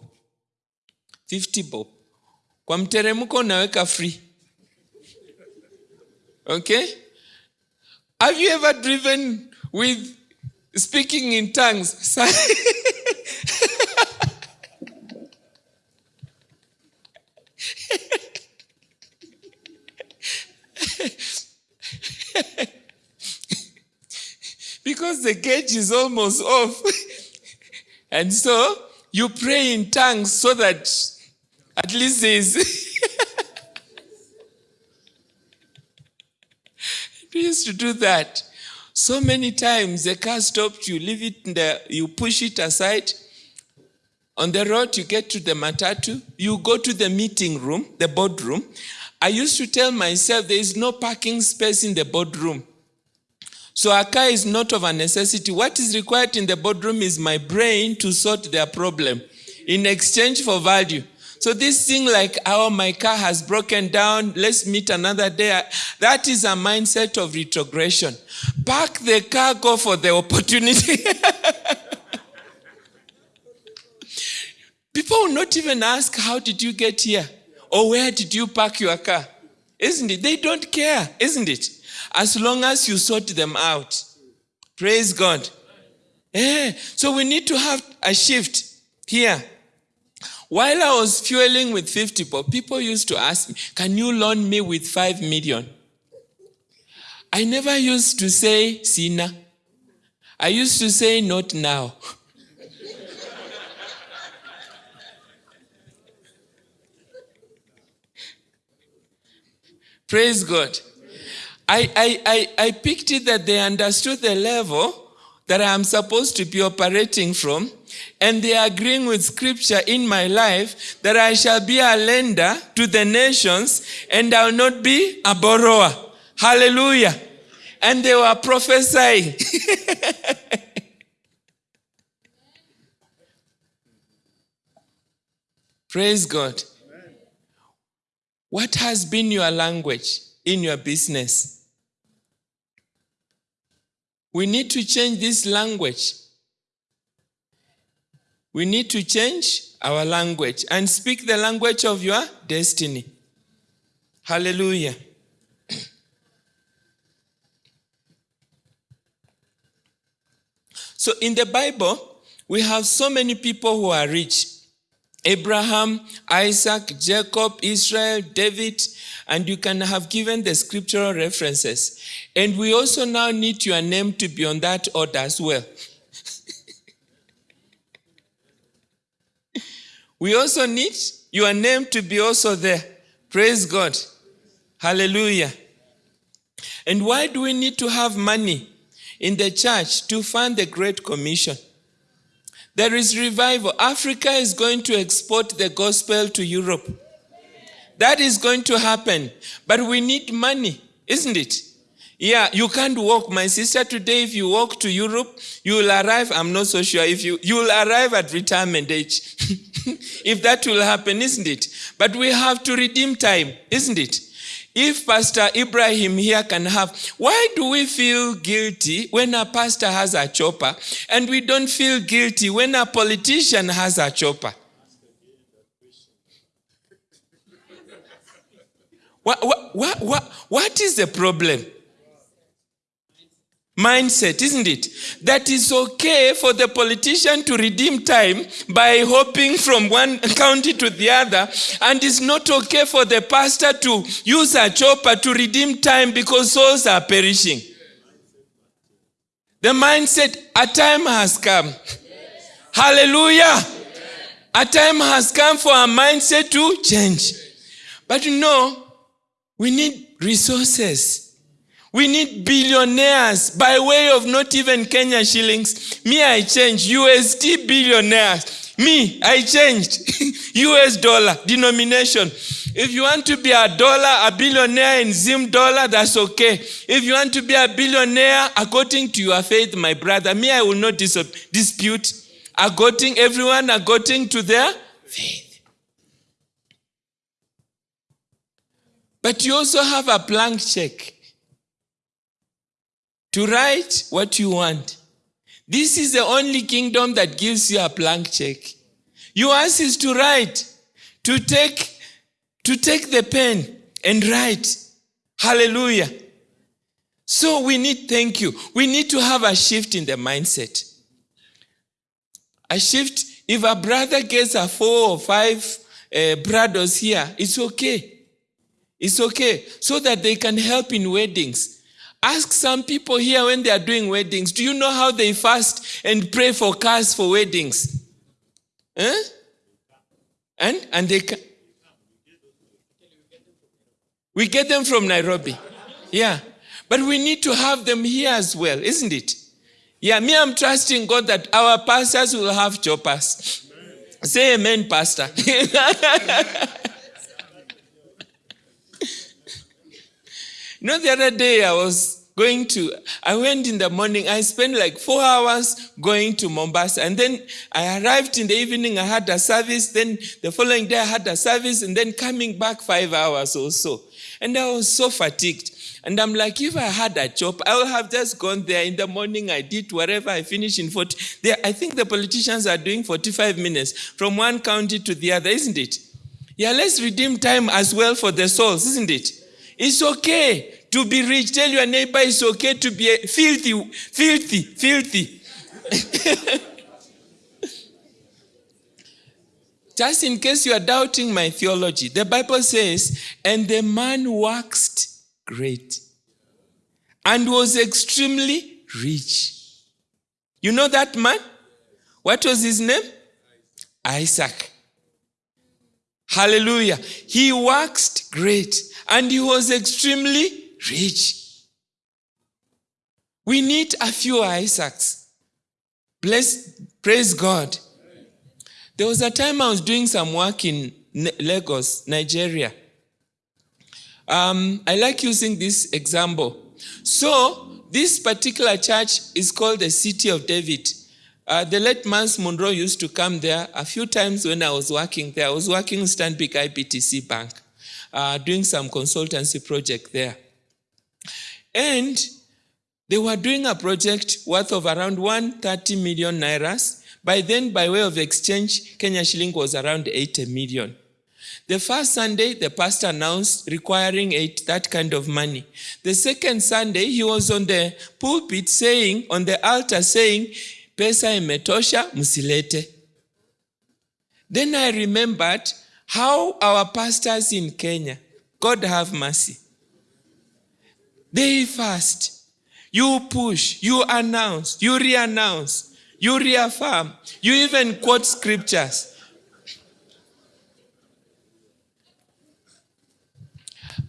50 bob. Kwa mteremko unaweka free. Okay? Have you ever driven with speaking in tongues? *laughs* because the gauge is almost off. *laughs* and so you pray in tongues so that at least there's. we *laughs* used to do that. So many times the car stopped, you leave it in the, you push it aside. On the road, you get to the matatu, you go to the meeting room, the boardroom. I used to tell myself there is no parking space in the boardroom. So a car is not of a necessity. What is required in the boardroom is my brain to sort their problem in exchange for value. So this thing like, oh, my car has broken down, let's meet another day. That is a mindset of retrogression. Park the car, go for the opportunity. *laughs* People will not even ask, how did you get here? Or where did you park your car? Isn't it? They don't care, isn't it? As long as you sort them out. Praise God. Yeah. So we need to have a shift here. While I was fueling with 50 bob, people used to ask me, Can you loan me with 5 million? I never used to say, Sina. I used to say, Not now. *laughs* Praise God. I, I, I, I picked it that they understood the level that I am supposed to be operating from, and they are agreeing with scripture in my life that I shall be a lender to the nations and I'll not be a borrower. Hallelujah. And they were prophesying. *laughs* Praise God. What has been your language in your business? We need to change this language. We need to change our language and speak the language of your destiny. Hallelujah. so in the Bible, we have so many people who are rich. Abraham, Isaac, Jacob, Israel, David, and you can have given the scriptural references. And we also now need your name to be on that order as well. *laughs* we also need your name to be also there. Praise God. Hallelujah. And why do we need to have money in the church to fund the Great Commission? There is revival. Africa is going to export the gospel to Europe. That is going to happen. But we need money, isn't it? Yeah, you can't walk. My sister, today, if you walk to Europe, you will arrive, I'm not so sure, if you, you will arrive at retirement age. *laughs* if that will happen, isn't it? But we have to redeem time, isn't it? If Pastor Ibrahim here can have, why do we feel guilty when a pastor has a chopper and we don't feel guilty when a politician has a chopper? What, what, what, what, what is the problem? Mindset, isn't it? That is okay for the politician to redeem time by hopping from one *laughs* county to the other, and it's not okay for the pastor to use a chopper to redeem time because souls are perishing. The mindset, a time has come. Hallelujah. A time has come for our mindset to change. But you know, we need resources. We need billionaires by way of not even Kenya shillings. Me, I changed USD billionaires. Me, I changed *laughs* US dollar denomination. If you want to be a dollar, a billionaire in Zim dollar, that's okay. If you want to be a billionaire according to your faith, my brother, me, I will not dis- dispute. according, everyone according to their faith. But you also have a blank check to write what you want. This is the only kingdom that gives you a blank check. Yours is to write, to take, to take the pen and write. Hallelujah. So we need, thank you. We need to have a shift in the mindset. A shift, if a brother gets a four or five uh, brothers here, it's okay. It's okay. So that they can help in weddings. Ask some people here when they are doing weddings, do you know how they fast and pray for cars for weddings? Huh? And and they can, we get them from Nairobi. Yeah. But we need to have them here as well, isn't it? Yeah, me, I'm trusting God that our pastors will have choppers. Say amen, pastor. *laughs* You know, the other day I was going to, I went in the morning, I spent like four hours going to Mombasa. And then I arrived in the evening, I had a service. Then the following day I had a service, and then coming back five hours or so. And I was so fatigued. And I'm like, if I had a job, I would have just gone there in the morning. I did whatever I finished in 40. There, I think the politicians are doing 45 minutes from one county to the other, isn't it? Yeah, let's redeem time as well for the souls, isn't it? It's okay to be rich. Tell your neighbor it's okay to be filthy, filthy, filthy. *laughs* Just in case you are doubting my theology, the Bible says, and the man waxed great and was extremely rich. You know that man? What was his name? Isaac. Hallelujah. He waxed great and he was extremely rich. We need a few Isaacs. Bless, praise God. There was a time I was doing some work in Lagos, Nigeria. Um, I like using this example. So, this particular church is called the City of David. Uh, the late Myles Munroe used to come there a few times when I was working there. I was working in Stanbic IBTC Bank, uh, doing some consultancy project there. And they were doing a project worth of around 130 million nairas. By then, by way of exchange, Kenya shilling was around 80 million. The first Sunday, the pastor announced requiring eight, that kind of money. The second Sunday, he was on the pulpit saying, on the altar saying, pesa imetosha, msilete. Then I remembered how our pastors in Kenya, God have mercy, they fast, you push, you announce, you re-announce, you reaffirm, you even quote scriptures.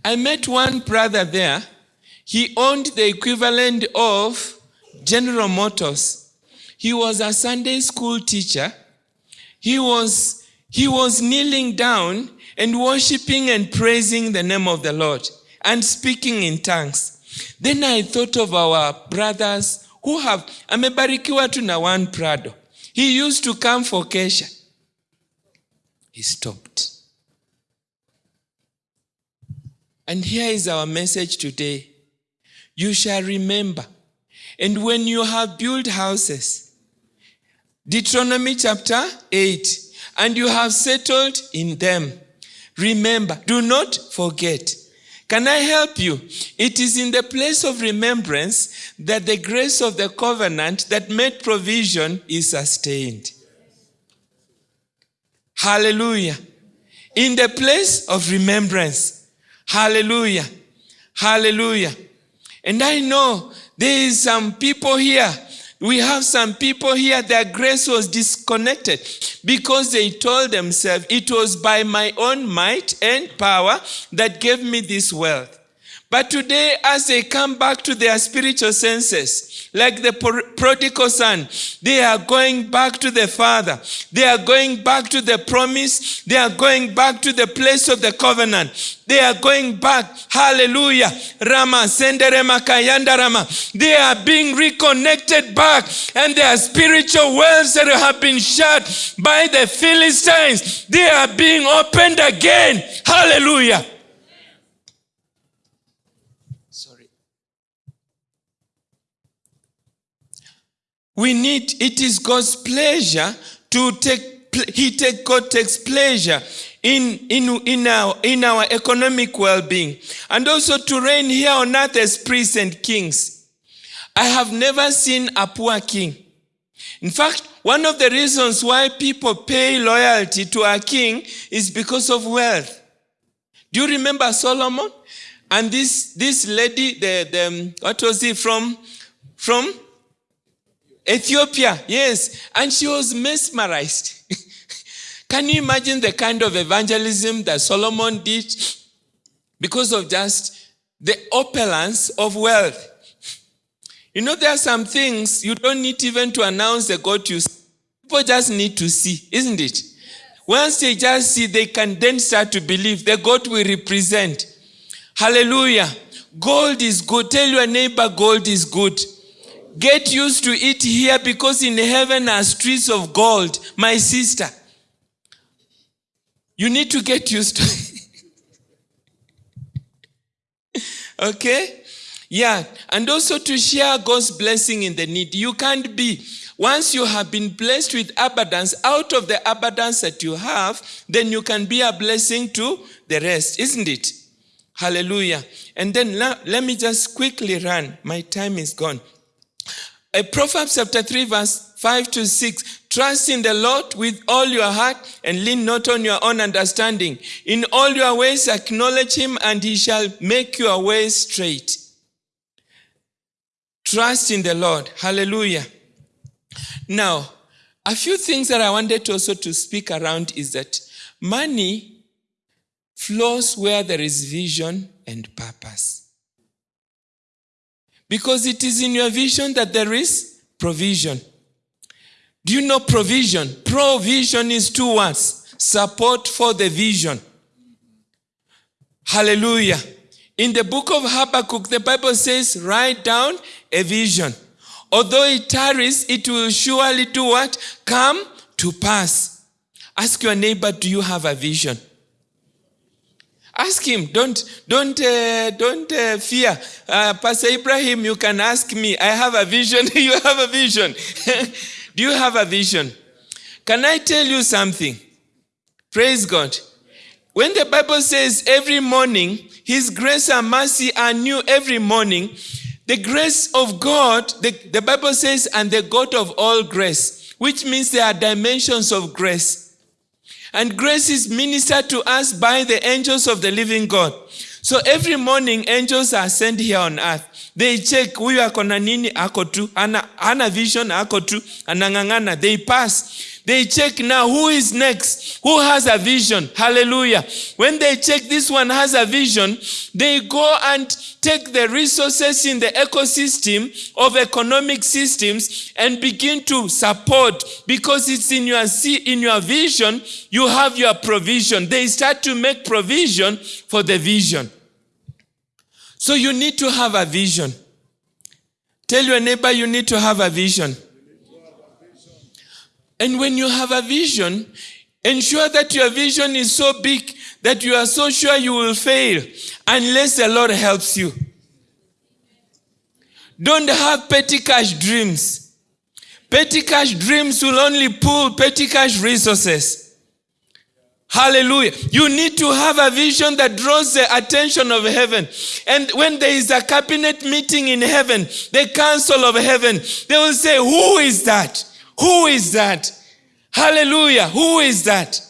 I met one brother there. He owned the equivalent of General Motors. He was a Sunday school teacher. He was, he was kneeling down and worshiping and praising the name of the Lord and speaking in tongues. Then I thought of our brothers who have, amebarikiwa tu na one Prado. He used to come for Kesha. He stopped. And here is our message today. You shall remember. And when you have built houses, Deuteronomy chapter 8, and you have settled in them, remember, do not forget. Can I help you? It is in the place of remembrance that the grace of the covenant that made provision is sustained. Hallelujah. In the place of remembrance. Hallelujah. Hallelujah. And I know there is some people here. We have some people here, their grace was disconnected because they told themselves, it was by my own might and power that gave me this wealth. But today, as they come back to their spiritual senses, like the prodigal son, they are going back to the Father. They are going back to the promise. They are going back to the place of the covenant. They are going back. Hallelujah. Rama, Sendere Makayanda Rama. They are being reconnected back, and their spiritual wells that have been shut by the Philistines, they are being opened again. Hallelujah. We need, it is God's pleasure to take, he take, God takes pleasure in, in, in, our, in our economic well-being and also to reign here on earth as priests and kings. I have never seen a poor king. In fact, one of the reasons why people pay loyalty to a king is because of wealth. Do you remember Solomon? And this, this lady, the, the, what was he from? From Ethiopia, yes. And she was mesmerized. *laughs* Can you imagine the kind of evangelism that Solomon did? Because of just the opulence of wealth. You know, there are some things you don't need even to announce the God you see. People just need to see, isn't it? Once they just see, they can then start to believe the God we represent. Hallelujah. Gold is good. Tell your neighbor, gold is good. Get used to it here because in heaven are streets of gold, my sister. You need to get used to it. *laughs* okay? Yeah. And also to share God's blessing in the need. You can't be, once you have been blessed with abundance, out of the abundance that you have, then you can be a blessing to the rest, isn't it? Hallelujah. And then let, let me just quickly run. My time is gone. Uh, Proverbs chapter 3, verse 5 to 6. Trust in the Lord with all your heart and lean not on your own understanding. In all your ways acknowledge him and he shall make your ways straight. Trust in the Lord. Hallelujah. Now, a few things that I wanted also to speak around is that money flows where there is vision and purpose. Because it is in your vision that there is provision. Do you know provision? Provision is two words support for the vision. Hallelujah. In the book of Habakkuk, the Bible says, write down a vision. Although it tarries, it will surely do what? Come to pass. Ask your neighbor, do you have a vision? Ask him. Don't don't uh, don't uh, fear. Uh, Pastor Ibrahim, you can ask me. I have a vision. *laughs* you have a vision. *laughs* Do you have a vision? Can I tell you something? Praise God. When the Bible says every morning, His grace and mercy are new every morning, the grace of God, the, the Bible says, and the God of all grace, which means there are dimensions of grace. And grace is ministered to us by the angels of the living God. So every morning, angels are sent here on earth. They check huyu ako na nini, ako tu, ana, ana vision, ako tu, anang'ang'ana. They pass. They check now who is next, who has a vision. Hallelujah. When they check this one has a vision, they go and take the resources in the ecosystem of economic systems and begin to support because it's in your see in your vision you have your provision they start to make provision for the vision so you need to have a vision tell your neighbor you need to have a vision and when you have a vision ensure that your vision is so big that you are so sure you will fail unless the Lord helps you. Don't have petty cash dreams. Petty cash dreams will only pull petty cash resources. Hallelujah. You need to have a vision that draws the attention of heaven. And when there is a cabinet meeting in heaven, the council of heaven, they will say, Who is that? Who is that? Hallelujah. Who is that?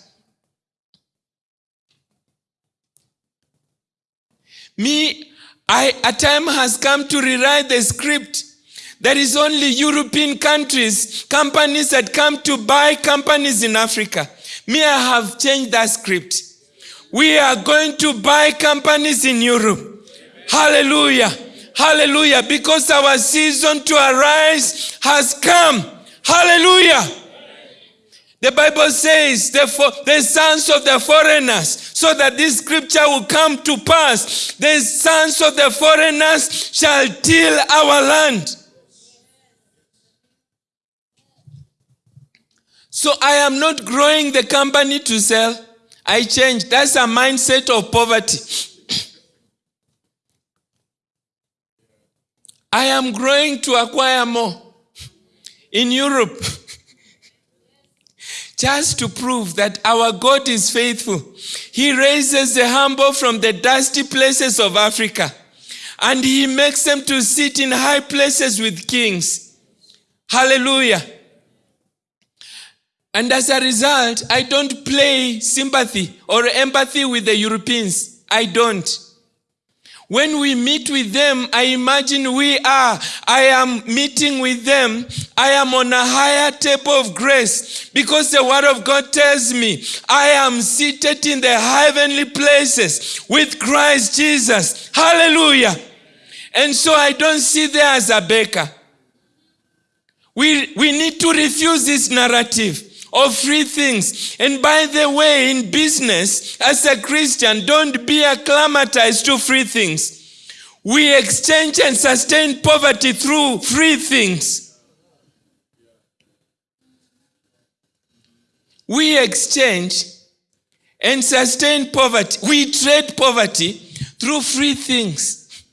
Me, I, a time has come to rewrite the script. There is only European countries, companies that come to buy companies in Africa. Me, I have changed that script. We are going to buy companies in Europe. Hallelujah. Hallelujah. Because our season to arise has come. Hallelujah. The Bible says the, fo- the sons of the foreigners, so that this scripture will come to pass. The sons of the foreigners shall till our land. So I am not growing the company to sell. I changed. That's a mindset of poverty. I am growing to acquire more. In Europe, just to prove that our God is faithful, He raises the humble from the dusty places of Africa and He makes them to sit in high places with kings. Hallelujah. And as a result, I don't play sympathy or empathy with the Europeans. I don't. When we meet with them, I imagine we are. I am meeting with them. I am on a higher table of grace because the word of God tells me I am seated in the heavenly places with Christ Jesus. Hallelujah. And so I don't sit there as a baker. We, we need to refuse this narrative of free things. And by the way, in business, as a Christian, don't be acclimatized to free things. We exchange and sustain poverty through free things. We exchange and sustain poverty. We trade poverty through free things.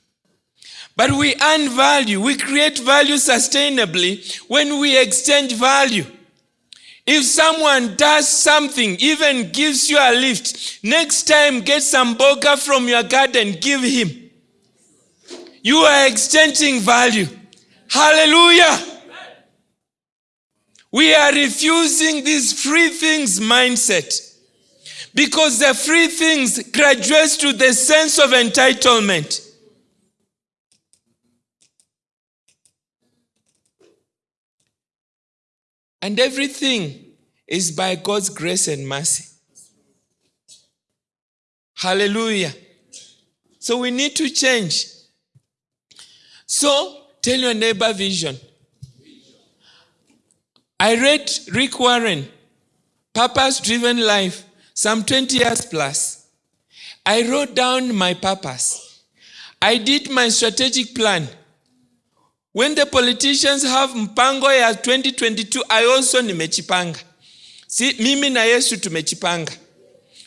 But we earn value. We create value sustainably when we exchange value. If someone does something, even gives you a lift, next time get some boga from your garden, give him. You are exchanging value. Hallelujah. We are refusing this free things mindset because the free things graduates to the sense of entitlement. And everything is by God's grace and mercy. Hallelujah. So we need to change. So tell your neighbor vision. I read Rick Warren, Purpose Driven Life, some 20 years plus. I wrote down my purpose. I did my strategic plan. When the politicians have mpango ya 2022, I also nimechipanga. Si, mimi na Yesu tumechipanga.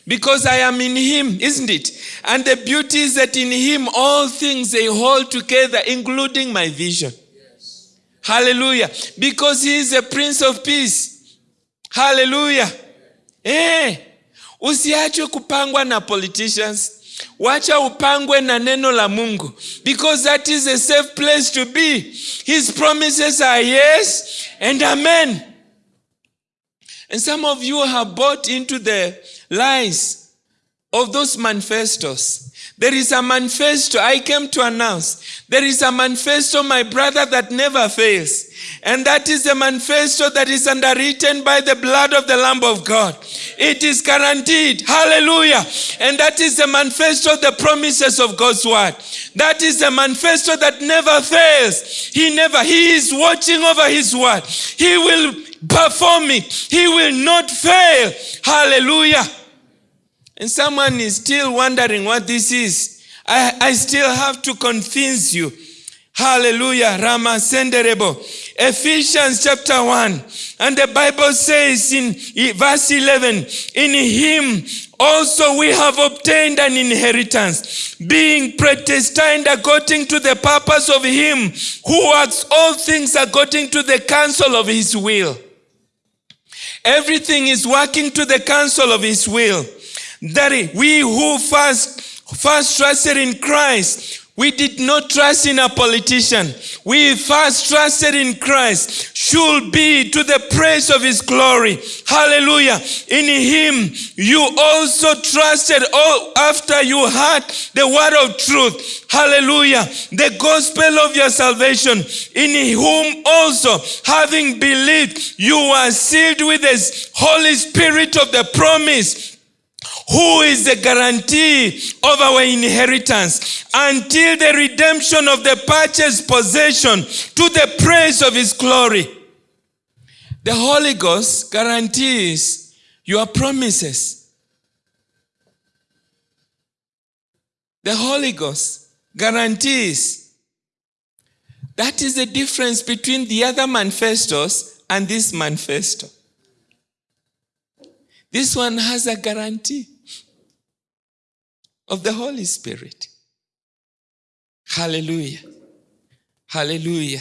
Because I am in him, isn't it? And the beauty is that in him all things they hold together, including my vision. Yes. Hallelujah. Because he is a prince of peace. Hallelujah. Eh, Hey, usiachwe kupangwa na politicians. Wacha upangwe na neno la Mungu. Because that is a safe place to be. His promises are yes and amen. And some of you have bought into the lies of those manifestos. There is a manifesto I came to announce. There is a manifesto, my brother, that never fails. And that is the manifesto that is underwritten by the blood of the Lamb of God. It is guaranteed. Hallelujah. And that is the manifesto of the promises of God's word. That is the manifesto that never fails. He never, he is watching over his word. He will perform it. He will not fail. Hallelujah. And someone is still wondering what this is. I, I still have to convince you. Hallelujah. Rama Senderebo. Ephesians chapter 1. And the Bible says in verse 11, in him also we have obtained an inheritance, being predestined according to the purpose of him who works all things according to the counsel of his will. Everything is working to the counsel of his will that we who first first trusted in Christ we did not trust in a politician. We first trusted in Christ. Should be to the praise of his glory. Hallelujah. In him you also trusted all after you heard the word of truth. Hallelujah. The gospel of your salvation. In whom also having believed you were sealed with the Holy Spirit of the promise who is the guarantee of our inheritance until the redemption of the purchased possession to the praise of his glory. The Holy Ghost guarantees your promises. The Holy Ghost guarantees. That is the difference between the other manifestos and this manifesto. This one has a guarantee of the Holy Spirit. Hallelujah. Hallelujah.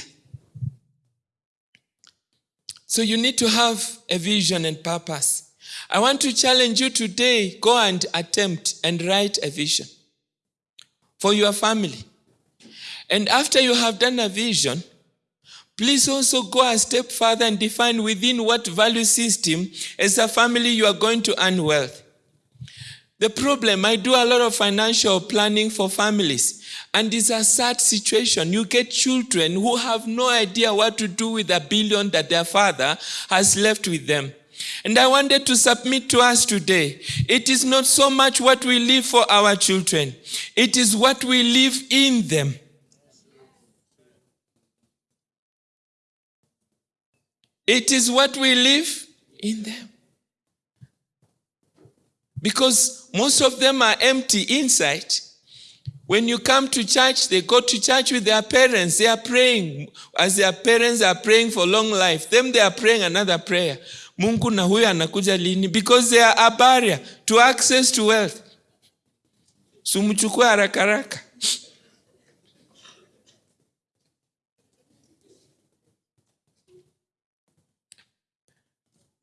So you need to have a vision and purpose. I want to challenge you today go and attempt and write a vision for your family. And after you have done a vision, please also go a step further and define within what value system as a family you are going to earn wealth. The problem, I do a lot of financial planning for families, and it's a sad situation. You get children who have no idea what to do with a billion that their father has left with them. And I wanted to submit to us today. It is not so much what we leave for our children, it is what we leave in them. It is what we leave in them. Because most of them are empty inside. When you come to church, they go to church with their parents. They are praying as their parents are praying for long life. Them they are praying another prayer. Mungu na huyo anakuja lini? Because they are a barrier to access to wealth. Sumchukue haraka haraka.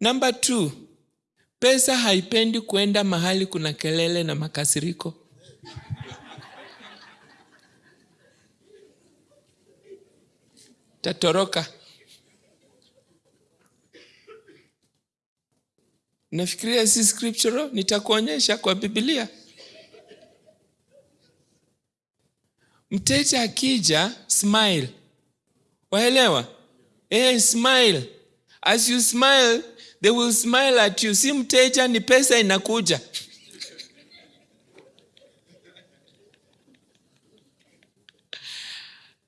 Number two, pesa haipendi kwenda mahali kuna kelele na makasiriko. Tatoroka. Nafikiria si scriptural, nitakuonyesha kwa Biblia. Mteja akija, smile. Waelewa? Eh, smile. As you smile, they will smile at you. Si mteja, ni pesa inakuja.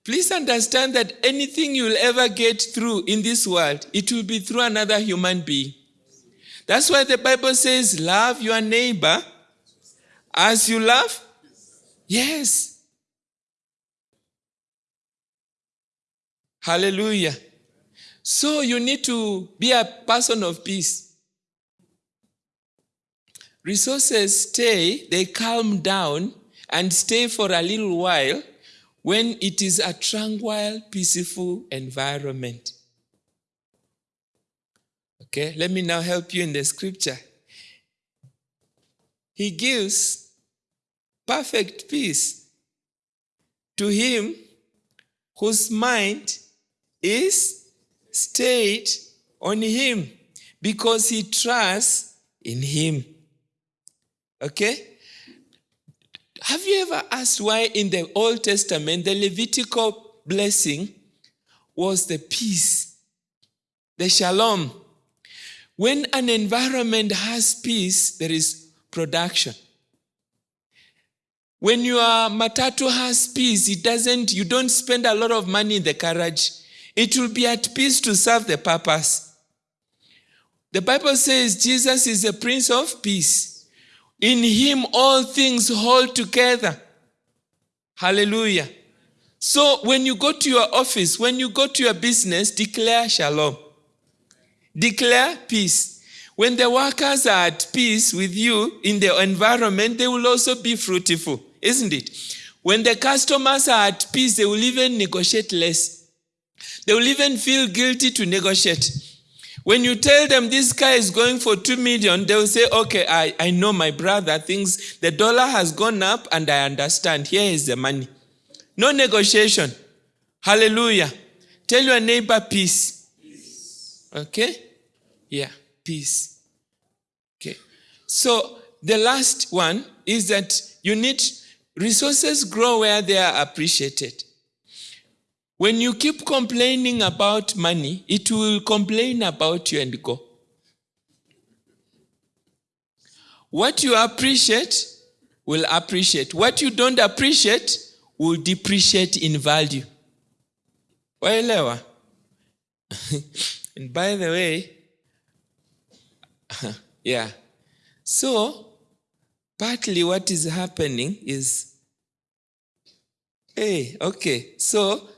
Please understand that anything you'll ever get through in this world, it will be through another human being. That's why the Bible says, Love your neighbor as you love. Yes. Hallelujah. So you need to be a person of peace. Resources stay, they calm down and stay for a little while when it is a tranquil, peaceful environment. Okay, let me now help you in the scripture. He gives perfect peace to him whose mind is stayed on him because he trusts in him. Okay? Have you ever asked why in the Old Testament the Levitical blessing was the peace, the shalom? When an environment has peace, there is production. When your matatu has peace, it doesn't, you don't spend a lot of money in the carriage. It will be at peace to serve the purpose. The Bible says Jesus is the Prince of Peace. In him all things hold together. Hallelujah. So when you go to your office, when you go to your business, declare shalom. Declare peace. When the workers are at peace with you in the environment, they will also be fruitful, isn't it? When the customers are at peace, they will even negotiate less. They will even feel guilty to negotiate. When you tell them this car is going for two million, they will say, okay, I, I know my brother thinks the dollar has gone up and I understand. Here is the money. No negotiation. Hallelujah. Tell your neighbor peace. Okay? Yeah, peace. Okay. So the last one is that you need resources grow where they are appreciated. When you keep complaining about money, it will complain about you and go. What you appreciate will appreciate. What you don't appreciate will depreciate in value. Waelewa? *laughs* and by the way, *laughs* yeah. So, partly what is happening is hey, okay, so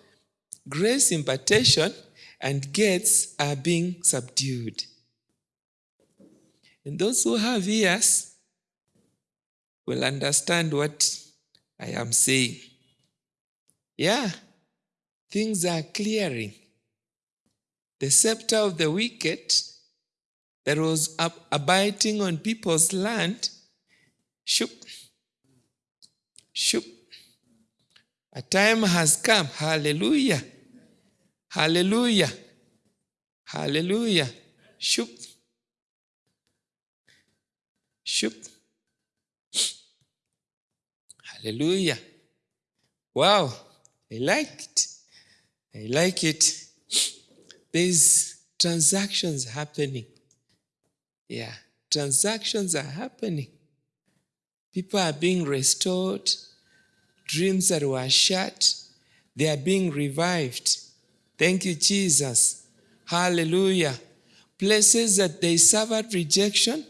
grace impartation and gates are being subdued. And those who have ears will understand what I am saying. Yeah, things are clearing. The scepter of the wicked that was up, abiding on people's land, shoop, shoop. A time has come. Hallelujah. Hallelujah. Hallelujah. Shoop. Shoop. Hallelujah. Wow. I like it. I like it. There's transactions happening. Yeah, transactions are happening. People are being restored. Dreams that were shut, they are being revived. Thank you, Jesus. Hallelujah. Places that they suffered rejection,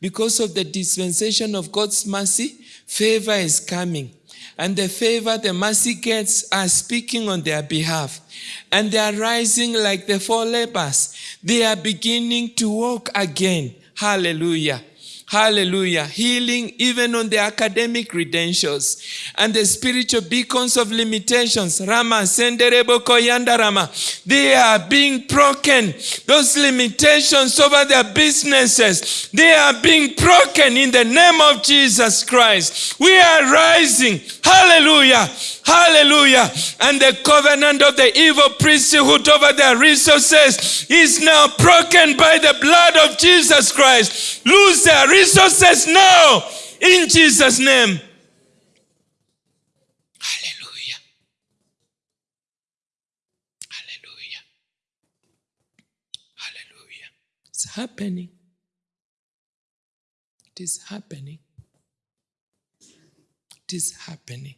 because of the dispensation of God's mercy, favor is coming. And the favor the mercy gets are speaking on their behalf. And they are rising like the four lepers. They are beginning to walk again. Hallelujah. Hallelujah. Healing even on the academic credentials and the spiritual beacons of limitations. Rama, Senderebo Koyanda Rama. They are being broken. Those limitations over their businesses, they are being broken in the name of Jesus Christ. We are rising. Hallelujah. Hallelujah. And the covenant of the evil priesthood over their resources is now broken by the blood of Jesus Christ. Lose their resources now in Jesus' name. Hallelujah. Hallelujah. Hallelujah. It's happening. It is happening. It is happening.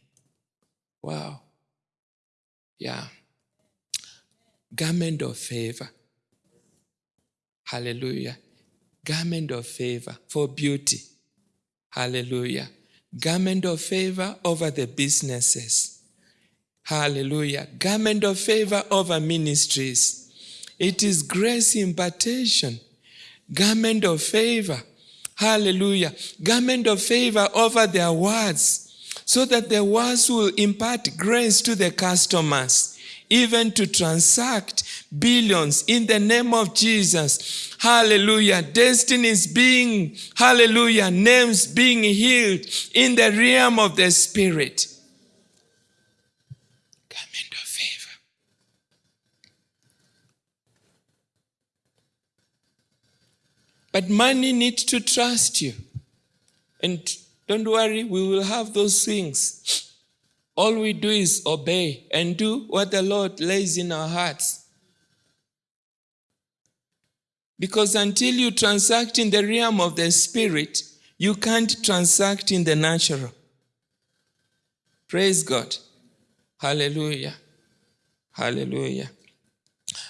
Wow. Yeah. Garment of favor. Hallelujah. Garment of favor for beauty. Hallelujah. Garment of favor over the businesses. Hallelujah. Garment of favor over ministries. It is grace impartation. Garment of favor. Hallelujah. Garment of favor over their words so that the words will impart grace to the customers, even to transact billions in the name of Jesus. Hallelujah. Destinies being, hallelujah, names being healed in the realm of the Spirit. Garment of favor. But money needs to trust you. And don't worry, we will have those things. All we do is obey and do what the Lord lays in our hearts. Because until you transact in the realm of the spirit, you can't transact in the natural. Praise God. Hallelujah. Hallelujah.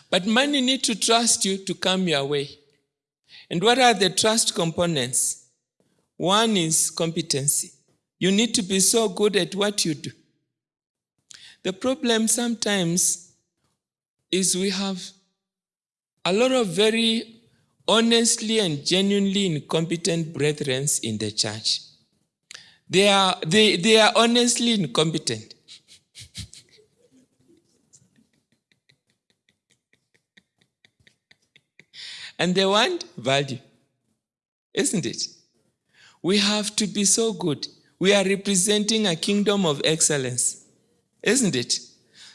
But money need to trust you to come your way. And what are the trust components? One is competency. You need to be so good at what you do. The problem sometimes is we have a lot of very honestly and genuinely incompetent brethren in the church. They are, they, they are honestly incompetent. *laughs* and they want value, isn't it? We have to be so good. We are representing a kingdom of excellence, isn't it?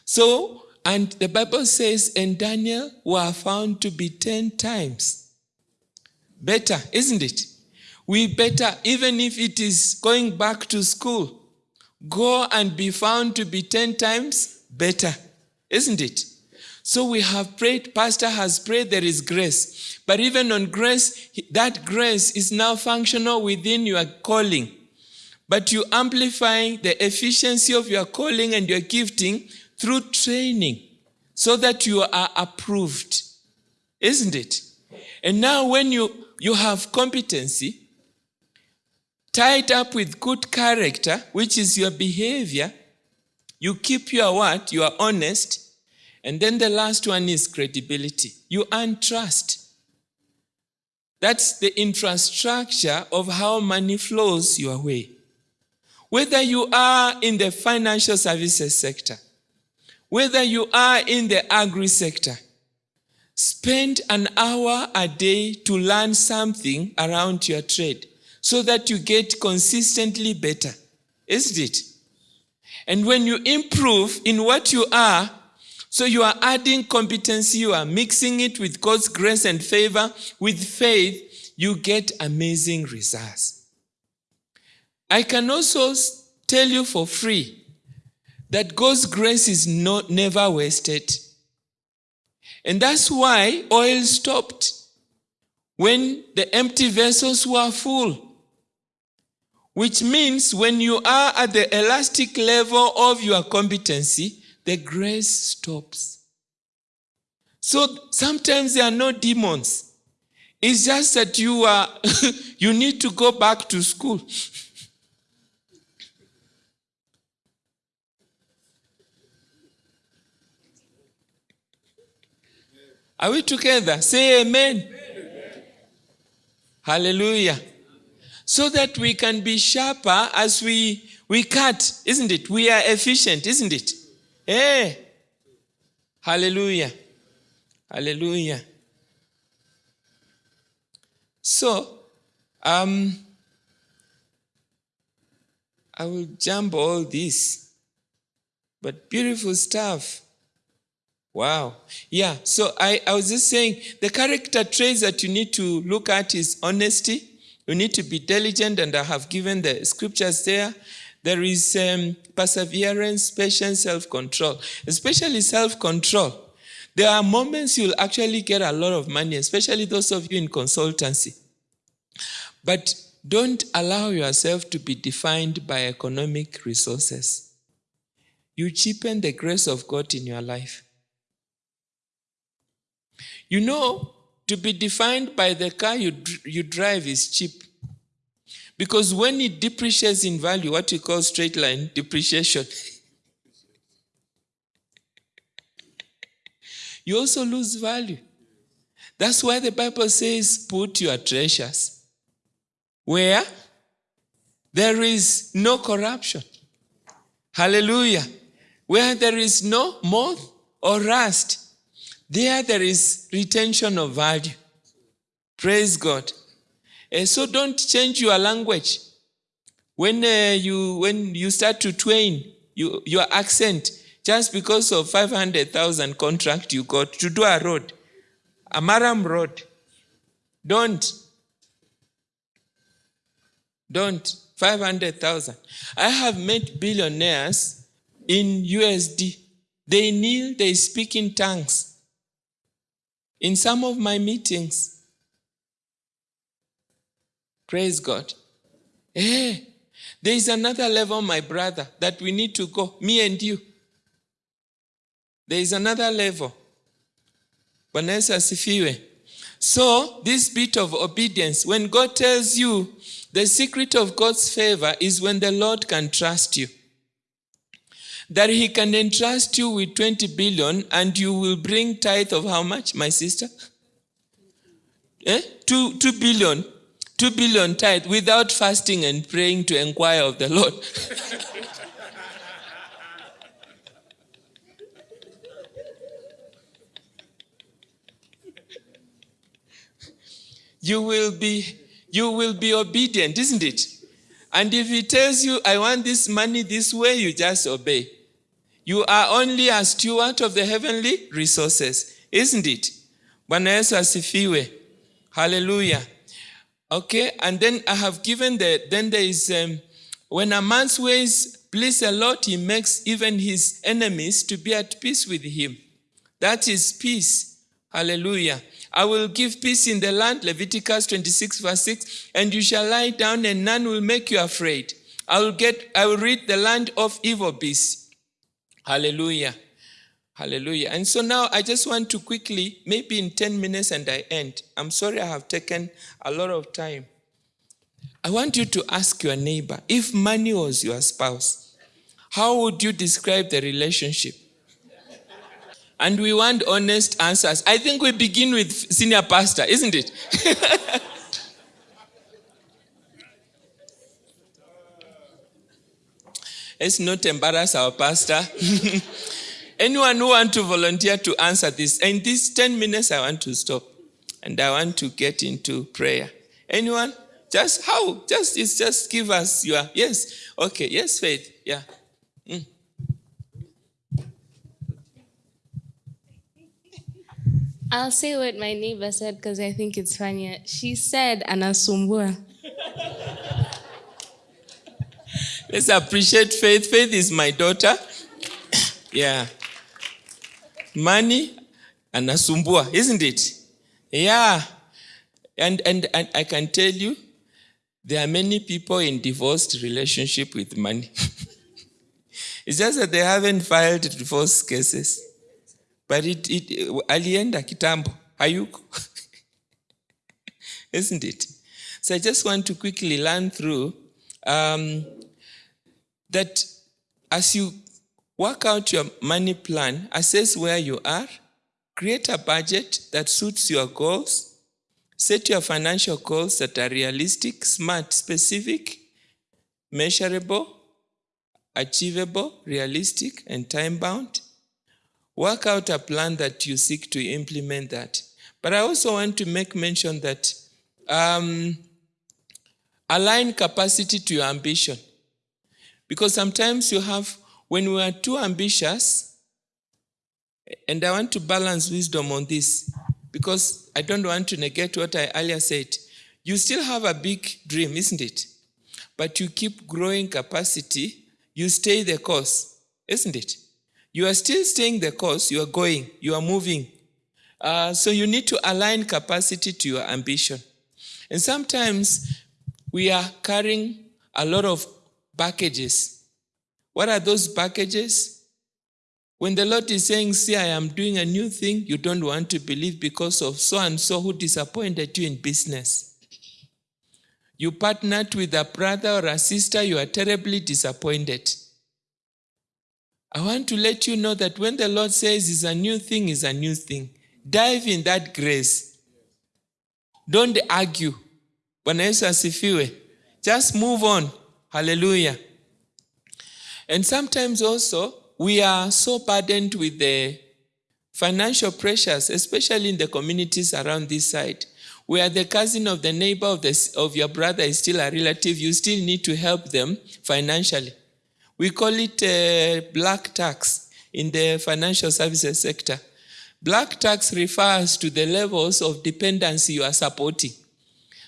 So, and the Bible says, and Daniel were found to be 10 times better, isn't it? We better, even if it is going back to school, go and be found to be 10 times better, isn't it? So we have prayed, Pastor has prayed, there is grace. But even on grace, that grace is now functional within your calling. But you amplify the efficiency of your calling and your gifting through training so that you are approved. Isn't it? And now when you, you have competency, tied up with good character, which is your behavior, you keep your word, you are honest, and then the last one is credibility. You earn trust. That's the infrastructure of how money flows your way. Whether you are in the financial services sector, whether you are in the agri sector, spend an hour a day to learn something around your trade so that you get consistently better, isn't it? And when you improve in what you are, so you are adding competency, you are mixing it with God's grace and favor, with faith, you get amazing results. I can also tell you for free that God's grace is not, never wasted. And that's why oil stopped when the empty vessels were full. Which means when you are at the elastic level of your competency, the grace stops. So sometimes there are no demons. It's just that you are *laughs* you need to go back to school. Are we together? Say amen. amen. Hallelujah. So that we can be sharper as we we cut, isn't it? We are efficient, isn't it? Eh. Hallelujah. Hallelujah. So, um, I will jump all this, but beautiful stuff. Wow. Yeah, so I, I was just saying the character traits that you need to look at is honesty. You need to be diligent, and I have given the scriptures there. There is um, perseverance, patience, self-control, especially self-control. There are moments you'll actually get a lot of money, especially those of you in consultancy. But don't allow yourself to be defined by economic resources. You cheapen the grace of God in your life. You know, to be defined by the car you, you drive is cheap. Because when it depreciates in value, what we call straight line depreciation, *laughs* you also lose value. That's why the Bible says, put your treasures where there is no corruption. Hallelujah. Where there is no moth or rust, there there is retention of value. Praise God. Uh, so don't change your language. When uh, you when you start to twain you, your accent, just because of 500,000 contract you got to do a road, a murram road, don't. Don't. 500,000. I have met billionaires in USD. They kneel, they speak in tongues. In some of my meetings, Praise God. Hey, eh, there is another level, my brother, that we need to go, me and you. There is another level. Vanessa asifiwe. So, this bit of obedience, when God tells you the secret of God's favor is when the Lord can trust you. That he can entrust you with 20 billion and you will bring tithe of how much, my sister? Eh? Two, 2 billion 2 billion tithe without fasting and praying to inquire of the Lord. *laughs* you will be you will be obedient, isn't it? And if he tells you, I want this money this way, you just obey. You are only a steward of the heavenly resources, isn't it? Hallelujah. Okay, and then I have given the, then there is, um, when a man's ways please the Lord, he makes even his enemies to be at peace with him. That is peace. Hallelujah. I will give peace in the land, Leviticus 26, verse 6, and you shall lie down, and none will make you afraid. I will get I will rid the land of evil beasts. Hallelujah. Hallelujah. And so now I just want to quickly, maybe in 10 minutes and I end. I'm sorry I have taken a lot of time. I want you to ask your neighbor if money was your spouse, how would you describe the relationship? And we want honest answers. I think we begin with senior pastor, isn't it? *laughs* Let's not embarrass our pastor. *laughs* Anyone who want to volunteer to answer this? In these 10 minutes, I want to stop. And I want to get into prayer. Anyone? Just how? Just just give us your yes. Okay, yes, faith. Yeah. I'll say what my neighbor said because I think it's funnier. She said anasumbua. Let's appreciate faith. Faith is my daughter. yeah. Money anasumbua, isn't it? Yeah. And, and, and I can tell you, there are many people in divorced relationship with money. *laughs* it's just that they haven't filed divorce cases. But it, it alienda kitambo, hayuko. *laughs* Isn't it? So I just want to quickly learn through um, that as you work out your money plan, assess where you are, create a budget that suits your goals, set your financial goals that are realistic, smart, specific, measurable, achievable, realistic, and time bound. Work out a plan that you seek to implement that. But I also want to make mention that um, align capacity to your ambition. Because sometimes you have, when we are too ambitious, and I want to balance wisdom on this, because I don't want to negate what I earlier said. You still have a big dream, isn't it? But you keep growing capacity, you stay the course, isn't it? You are still staying the course, you are going, you are moving. Uh, so you need to align capacity to your ambition. And sometimes we are carrying a lot of packages. What are those packages? When the Lord is saying, See, I am doing a new thing, you don't want to believe because of so and so who disappointed you in business. You partnered with a brother or a sister, you are terribly disappointed. I want to let you know that when the Lord says it's a new thing, it's a new thing. Dive in that grace. Don't argue. Bwana Yesu asifiwe. Just move on. Hallelujah. And sometimes also, we are so burdened with the financial pressures, especially in the communities around this side, where the cousin of the neighbor of, the, of your brother is still a relative, you still need to help them financially. We call it uh, black tax in the financial services sector. Black tax refers to the levels of dependency you are supporting.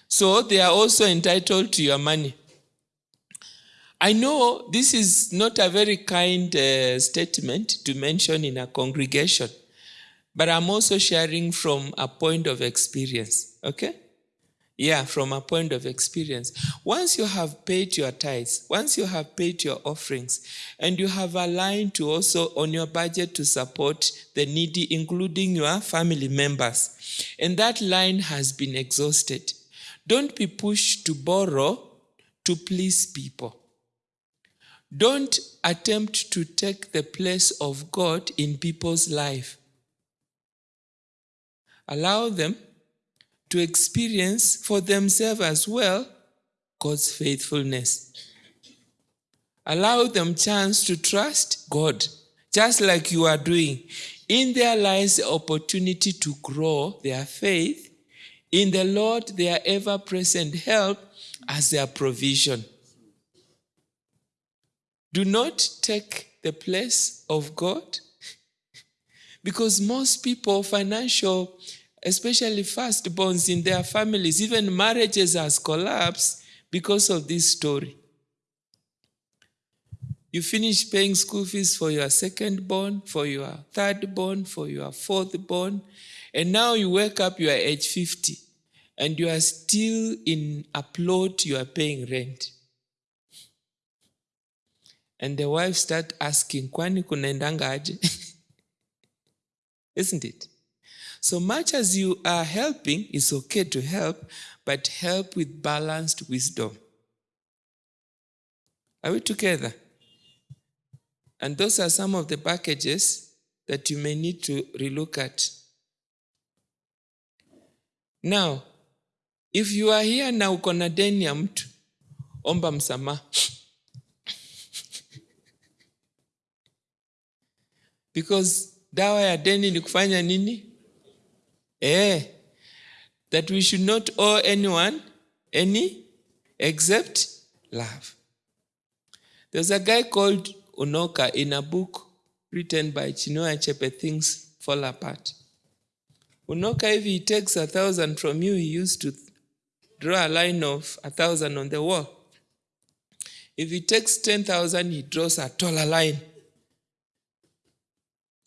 So they are also entitled to your money. I know this is not a very kind uh, statement to mention in a congregation, but I'm also sharing from a point of experience, okay? Yeah, from a point of experience. Once you have paid your tithes, once you have paid your offerings, and you have aligned to also on your budget to support the needy, including your family members, and that line has been exhausted, don't be pushed to borrow to please people. Don't attempt to take the place of God in people's life. Allow them to experience for themselves as well God's faithfulness. Allow them chance to trust God, just like you are doing. In their lives, the opportunity to grow their faith. In the Lord, their ever present help as their provision. Do not take the place of God because most people, financial especially firstborns in their families, even marriages has collapsed because of this story. You finish paying school fees for your second born, for your third born, for your fourth born, and now you wake up, you are age 50, and you are still in a plot, you are paying rent. And the wife start asking, kwani kunaendanga? *laughs* Isn't it? So much as you are helping, it's okay to help, but help with balanced wisdom. Are we together? And those are some of the packages that you may need to relook at. Now, if you are here na uko na deni mtu, omba. *laughs* Because dawa ya deni ni kufanya nini? Eh, that we should not owe anyone any except love. There's a guy called Unoka in a book written by Chinua Achebe, Things Fall Apart. Unoka, if he takes a thousand from you, he used to draw a line of a thousand on the wall. If he takes 10,000, he draws a taller line.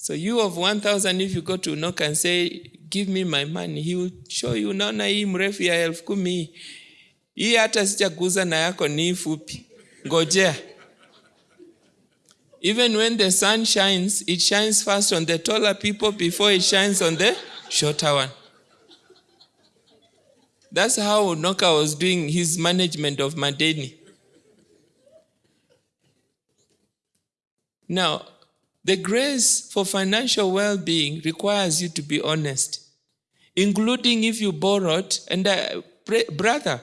So you of 1,000, if you go to Unoka and say, give me my money, he will show you, unaona hii mrefu ya elfu kumi hii. hata sijaguza na yako ni fupi. Ngojea. Even when the sun shines, it shines first on the taller people before it shines on the shorter one. That's how Unoka was doing his management of Madeni. Now, the grace for financial well being requires you to be honest, including if you borrowed. And uh, brother,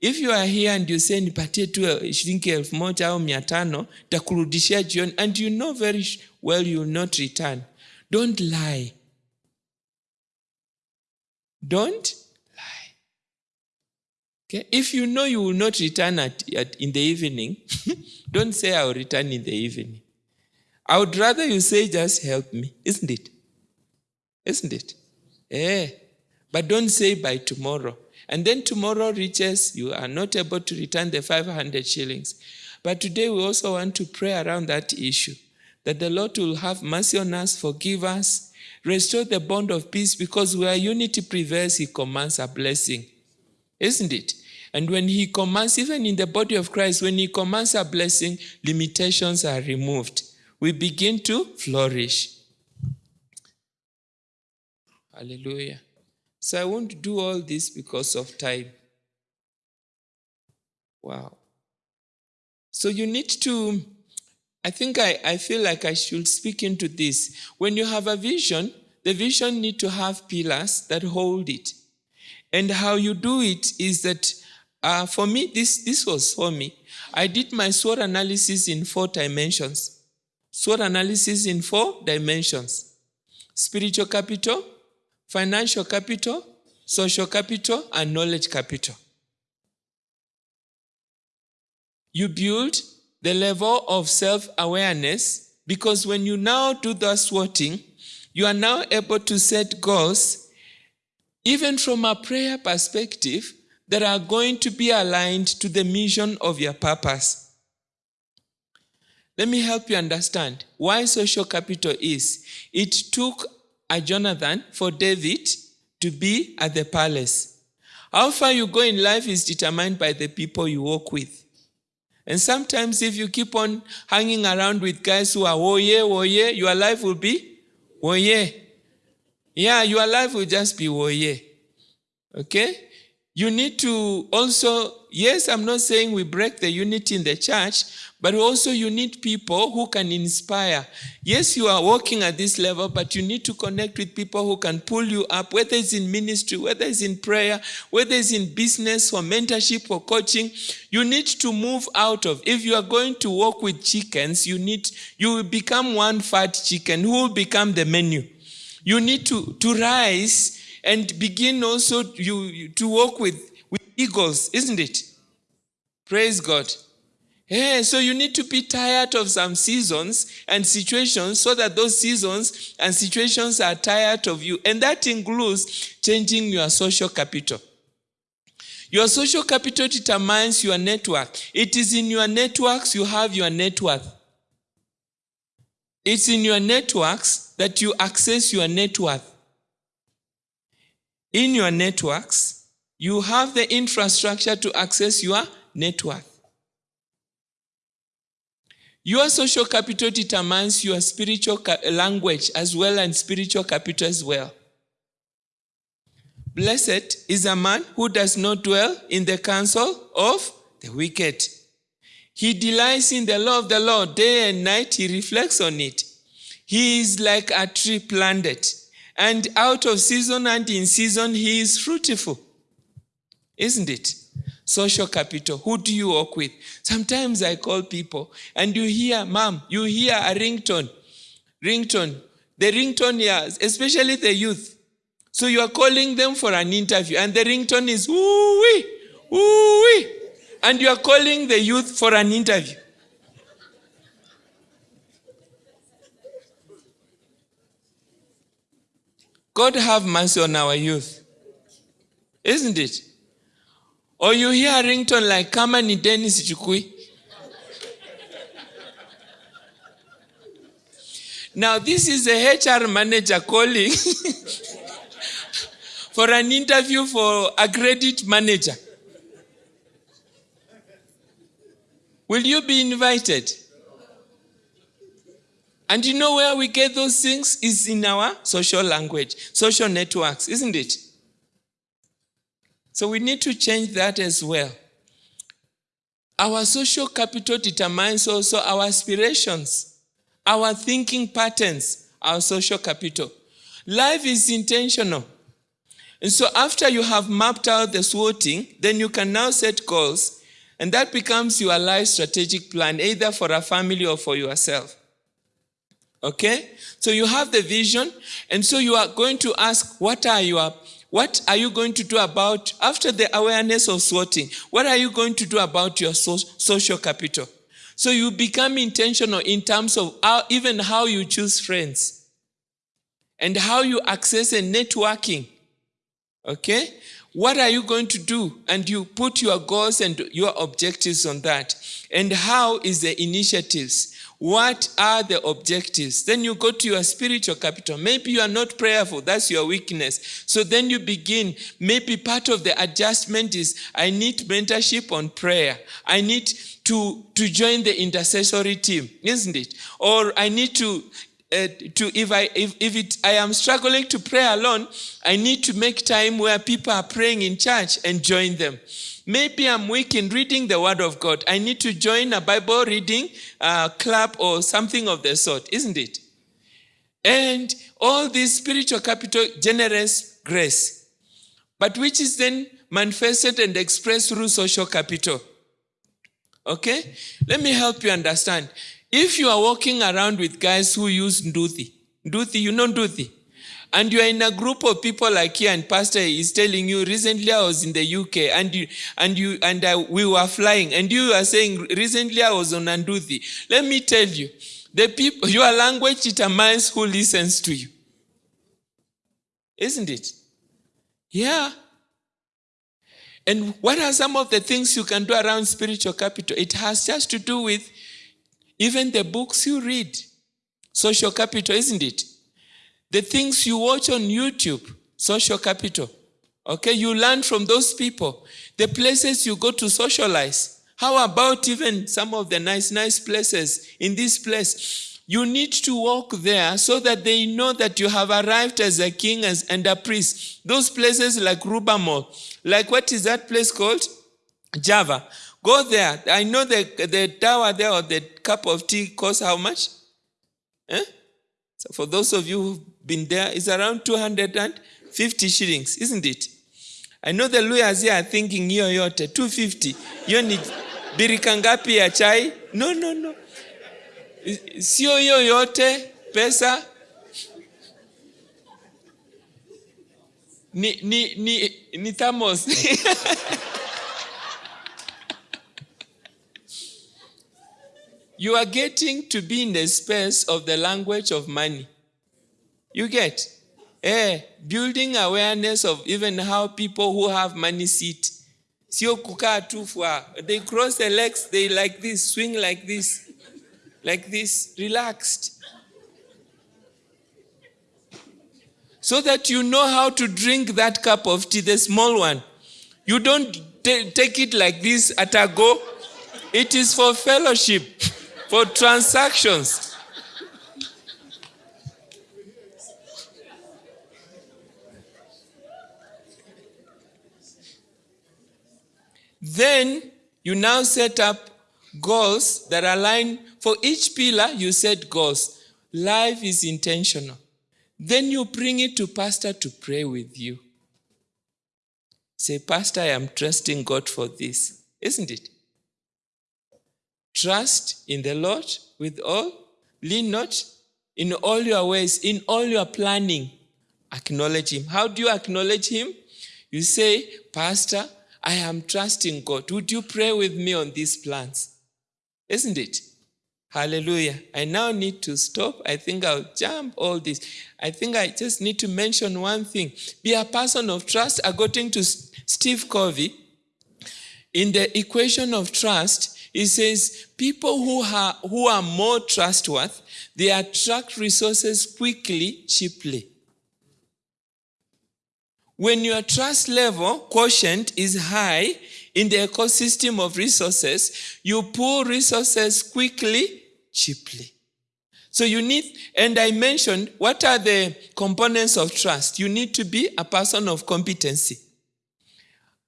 if you are here and you say nipatie tu eh, shilingi elfu moja au takurudishia jioni and you know very well you will not return don't lie. Don't lie. Okay? If you know you will not return at, at in the evening *laughs* don't say i will return in the evening i would rather you say just help me. Isn't it? Isn't it? Eh. But don't say by tomorrow. And then tomorrow reaches you are not able to return the 500 shillings. But today we also want to pray around that issue that the lord will have mercy on us forgive us restore the bond of peace because where unity prevails he commands a blessing. Isn't it? And when he commands even in the body of christ when he commands a blessing limitations are removed we begin to flourish hallelujah so I won't do all this because of time. Wow. So you need to, I think I, I feel like I should speak into this. When you have a vision, the vision need to have pillars that hold it. And how you do it is that uh, for me, this, this was for me. I did my SWOT analysis in four dimensions. SWOT analysis in four dimensions. Spiritual capital, financial capital, social capital, and knowledge capital. You build the level of self awareness because when you now do the swotting, you are now able to set goals, even from a prayer perspective, that are going to be aligned to the mission of your purpose. Let me help you understand why social capital is. It took a Jonathan for David to be at the palace. How far you go in life is determined by the people you walk with. And sometimes, if you keep on hanging around with guys who are oh, woye, woye, oh, your life will be oh, woye. Yeah, your life will just be woye. Okay? You need to also, yes, I'm not saying we break the unity in the church, but also you need people who can inspire. Yes, you are working at this level, but you need to connect with people who can pull you up, whether it's in ministry, whether it's in prayer, whether it's in business or mentorship or coaching. You need to move out of. If you are going to work with chickens, you need you will become one fat chicken who will become the menu. You need to, to rise and begin also you- to work with, with eagles, isn't it? Praise God. Yeah, so you need to be tired of some seasons and situations so that those seasons and situations are tired of you. And that includes changing your social capital. Your social capital determines your network. It is in your networks you have your net worth. It's in your networks that you access your net worth. In your networks, you have the infrastructure to access your net worth. Your social capital determines your spiritual language as well and spiritual capital as well. Blessed is a man who does not dwell in the counsel of the wicked. He delights in the law of the Lord day and night, he reflects on it. He is like a tree planted, and out of season and in season he is fruitful. Isn't it? Social capital. Who do you work with? Sometimes I call people and you hear, Mom, you hear a ringtone. Ringtone. The ringtone, yeah, especially the youth. So you are calling them for an interview, and the ringtone is woo wee, woo wee. And you are calling the youth for an interview. God have mercy on our youth. Isn't it? Or you hear a ringtone like kama ni Dennis Chukui. Now this is a HR manager calling *laughs* for an interview for a credit manager. Will you be invited? And you know where we get those things is in our social language, social networks, isn't it? So we need to change that as well. Our social capital determines also our aspirations, our thinking patterns, our social capital. Life is intentional. And so after you have mapped out the SWOTing, then you can now set goals, and that becomes your life strategic plan, either for a family or for yourself. Okay? So you have the vision, and so you are going to ask, what are your what are you going to do about after the awareness of SWOTing? What are you going to do about your so, social capital? So you become intentional in terms of how, even how you choose friends and how you access a networking. Okay? What are you going to do? And you put your goals and your objectives on that. And how is the initiatives? What are the objectives? Then you go to your spiritual capital. Maybe you are not prayerful, that's your weakness. So then you begin. Maybe part of the adjustment is I need mentorship on prayer. I need to, to join the intercessory team, isn't it? Or I need to uh, to if I if, if it I am struggling to pray alone, I need to make time where people are praying in church and join them. Maybe I'm weak in reading the Word of God. I need to join a Bible reading uh, club or something of the sort, isn't it? And all this spiritual capital generates grace, but which is then manifested and expressed through social capital. Okay? Let me help you understand. If you are walking around with guys who use Nduthi, Nduthi, you know Nduthi? and you are in a group of people like here and pastor is telling you recently i was in the uk and you and you and I, we were flying and you are saying recently i was on anduthi let me tell you the people your language determines who listens to you. Isn't it? Yeah. And what are some of the things you can do around spiritual capital? It has just to do with even the books you read social capital isn't it the things you watch on YouTube, social capital. Okay, you learn from those people. The places you go to socialize. How about even some of the nice, nice places in this place? You need to walk there so that they know that you have arrived as a king as, and a priest. Those places like Rubamo, like what is that place called? Java. Go there. I know the, the tower there or the cup of tea costs how much? Eh? So for those of you who've been there, it's around 250 shillings, isn't it? I know the lawyers here are thinking hiyo yote 250. Hiyo ni birika ya chai? No, no, no. Sio hiyo yote pesa. Ni, ni, ni, ni thermos. *laughs* You are getting to be in the space of the language of money. You get? Eh, building awareness of even how people who have money sit. They cross their legs, they like this, swing like this, like this, relaxed. so that you know how to drink that cup of tea, the small one. You don't take it like this at a go. It is for fellowship for transactions. Then you now set up goals that align. For each pillar you set goals. Life is intentional. Then you bring it to pastor to pray with you. Say pastor i am trusting god for this. Isn't it trust in the lord with all lean not in all your ways in all your planning acknowledge him how do you acknowledge him you say pastor i am trusting god would you pray with me on these plans isn't it? Hallelujah. I now need to stop. I think I'll jump all this. I think I just need to mention one thing. Be a person of trust, according to Steve Covey. In the equation of trust, he says people who are, who are more trustworthy, they attract resources quickly, cheaply. When your trust level quotient is high, in the ecosystem of resources, you pull resources quickly, cheaply. So you need, and I mentioned, what are the components of trust? You need to be a person of competency,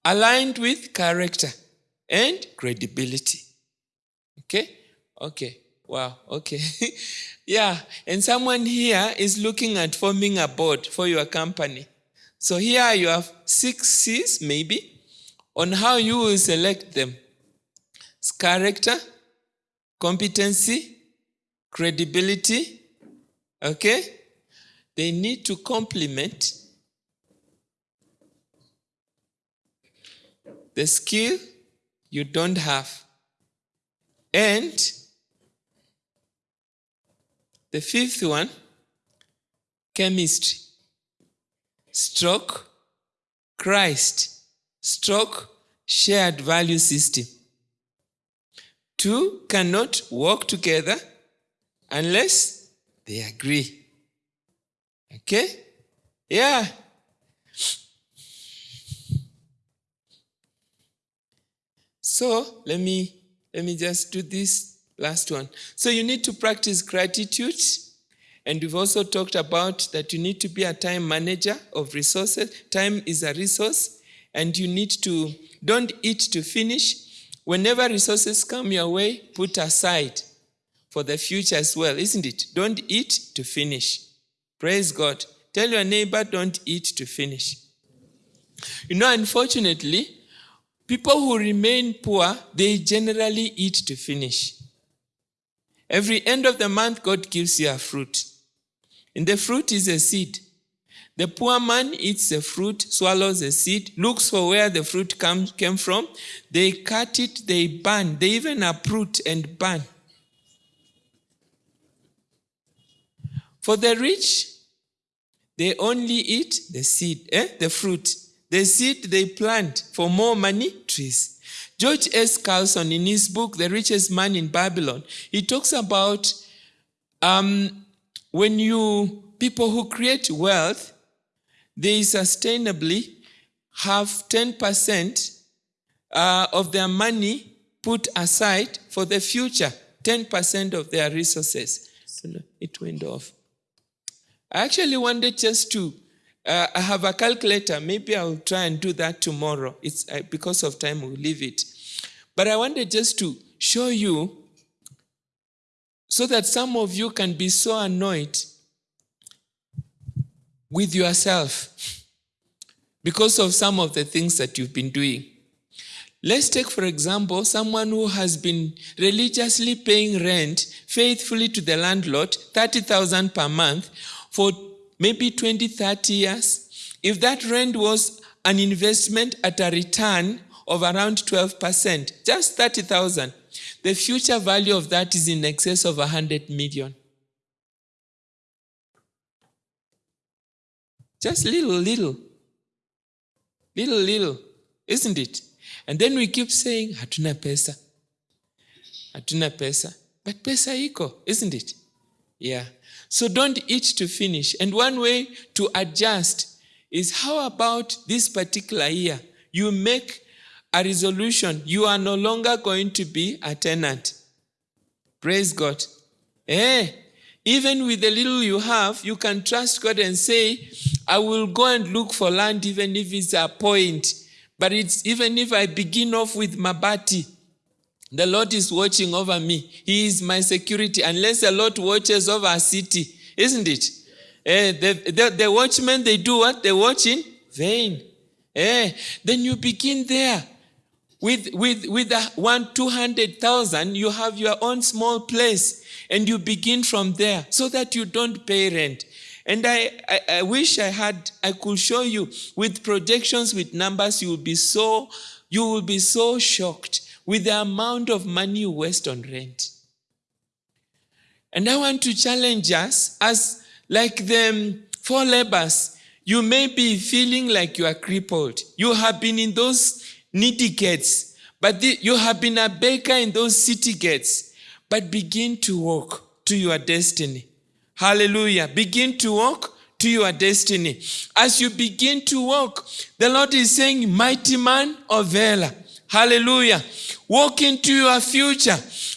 aligned with character and credibility. Okay? Okay. Wow. Okay. *laughs* yeah. And someone here is looking at forming a board for your company. So here you have six C's, maybe on how you will select them. It's character, competency, credibility, okay? They need to complement the skill you don't have. And the fifth one, chemistry, stroke, Christ, stroke, shared value system. Two cannot work together unless they agree. Okay? Yeah. So let me let me just do this last one. So you need to practice gratitude. And we've also talked about that you need to be a time manager of resources. Time is a resource, and you need to don't eat to finish. Whenever resources come your way, put aside for the future as well, isn't it? Don't eat to finish. Praise God. Tell your neighbor, don't eat to finish. You know, unfortunately, people who remain poor, they generally eat to finish. Every end of the month, God gives you a fruit. And the fruit is a seed. The poor man eats the fruit, swallows the seed, looks for where the fruit come, came from. They cut it, they burn, they even uproot and burn. For the rich, they only eat the seed, eh? the fruit. The seed they plant for more money, trees. George S. Clason, in his book, The Richest Man in Babylon, he talks about um, when you, people who create wealth, they sustainably have 10% uh, of their money put aside for the future, 10% of their resources. So it went off. I actually wanted just to, uh, I have a calculator. Maybe I'll try and do that tomorrow. It's uh, because of time, we'll leave it. But I wanted just to show you so that some of you can be so annoyed with yourself because of some of the things that you've been doing. Let's take, for example, someone who has been religiously paying rent faithfully to the landlord, 30,000 per month, for maybe 20, 30 years. If that rent was an investment at a return of around 12%, just 30,000, the future value of that is in excess of 100 million. Just little, little. Little, little. Isn't it? And then we keep saying, hatuna pesa. Hatuna pesa. But pesa iko, isn't it? Yeah. So don't eat to finish. And one way to adjust is how about this particular year? You make a resolution. You are no longer going to be a tenant. Praise God. Eh, even with the little you have, you can trust God and say, I will go and look for land even if it's a point. But it's even if I begin off with Mabati, the Lord is watching over me. He is my security. Unless the Lord watches over a city, isn't it? Eh, the, the, the watchmen, they do what? They watch in vain. Eh, then you begin there. With, with, with a one, 200,000, you have your own small place and you begin from there so that you don't pay rent. And I, I, I wish I had, I could show you with projections, with numbers, you will be so, you will be so shocked with the amount of money you waste on rent. And I want to challenge us as like the um, four labors, you may be feeling like you are crippled. You have been in those needy gates, but the, you have been a baker in those city gates, but begin to walk to your destiny. Hallelujah. Begin to walk to your destiny. As you begin to walk, the Lord is saying, Mighty man of Vela. Hallelujah. Walk into your future.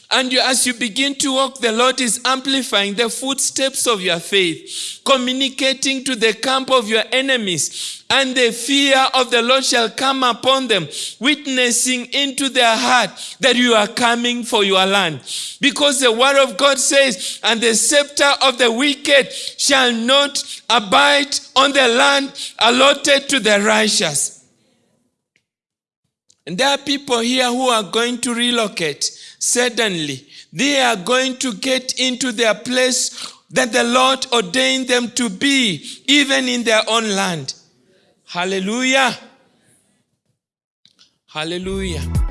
And you, as you begin to walk, the Lord is amplifying the footsteps of your faith, communicating to the camp of your enemies. And the fear of the Lord shall come upon them, witnessing into their heart that you are coming for your land. Because the word of God says, and the scepter of the wicked shall not abide on the land allotted to the righteous. And there are people here who are going to relocate suddenly. They are going to get into their place that the Lord ordained them to be, even in their own land. Hallelujah. Hallelujah.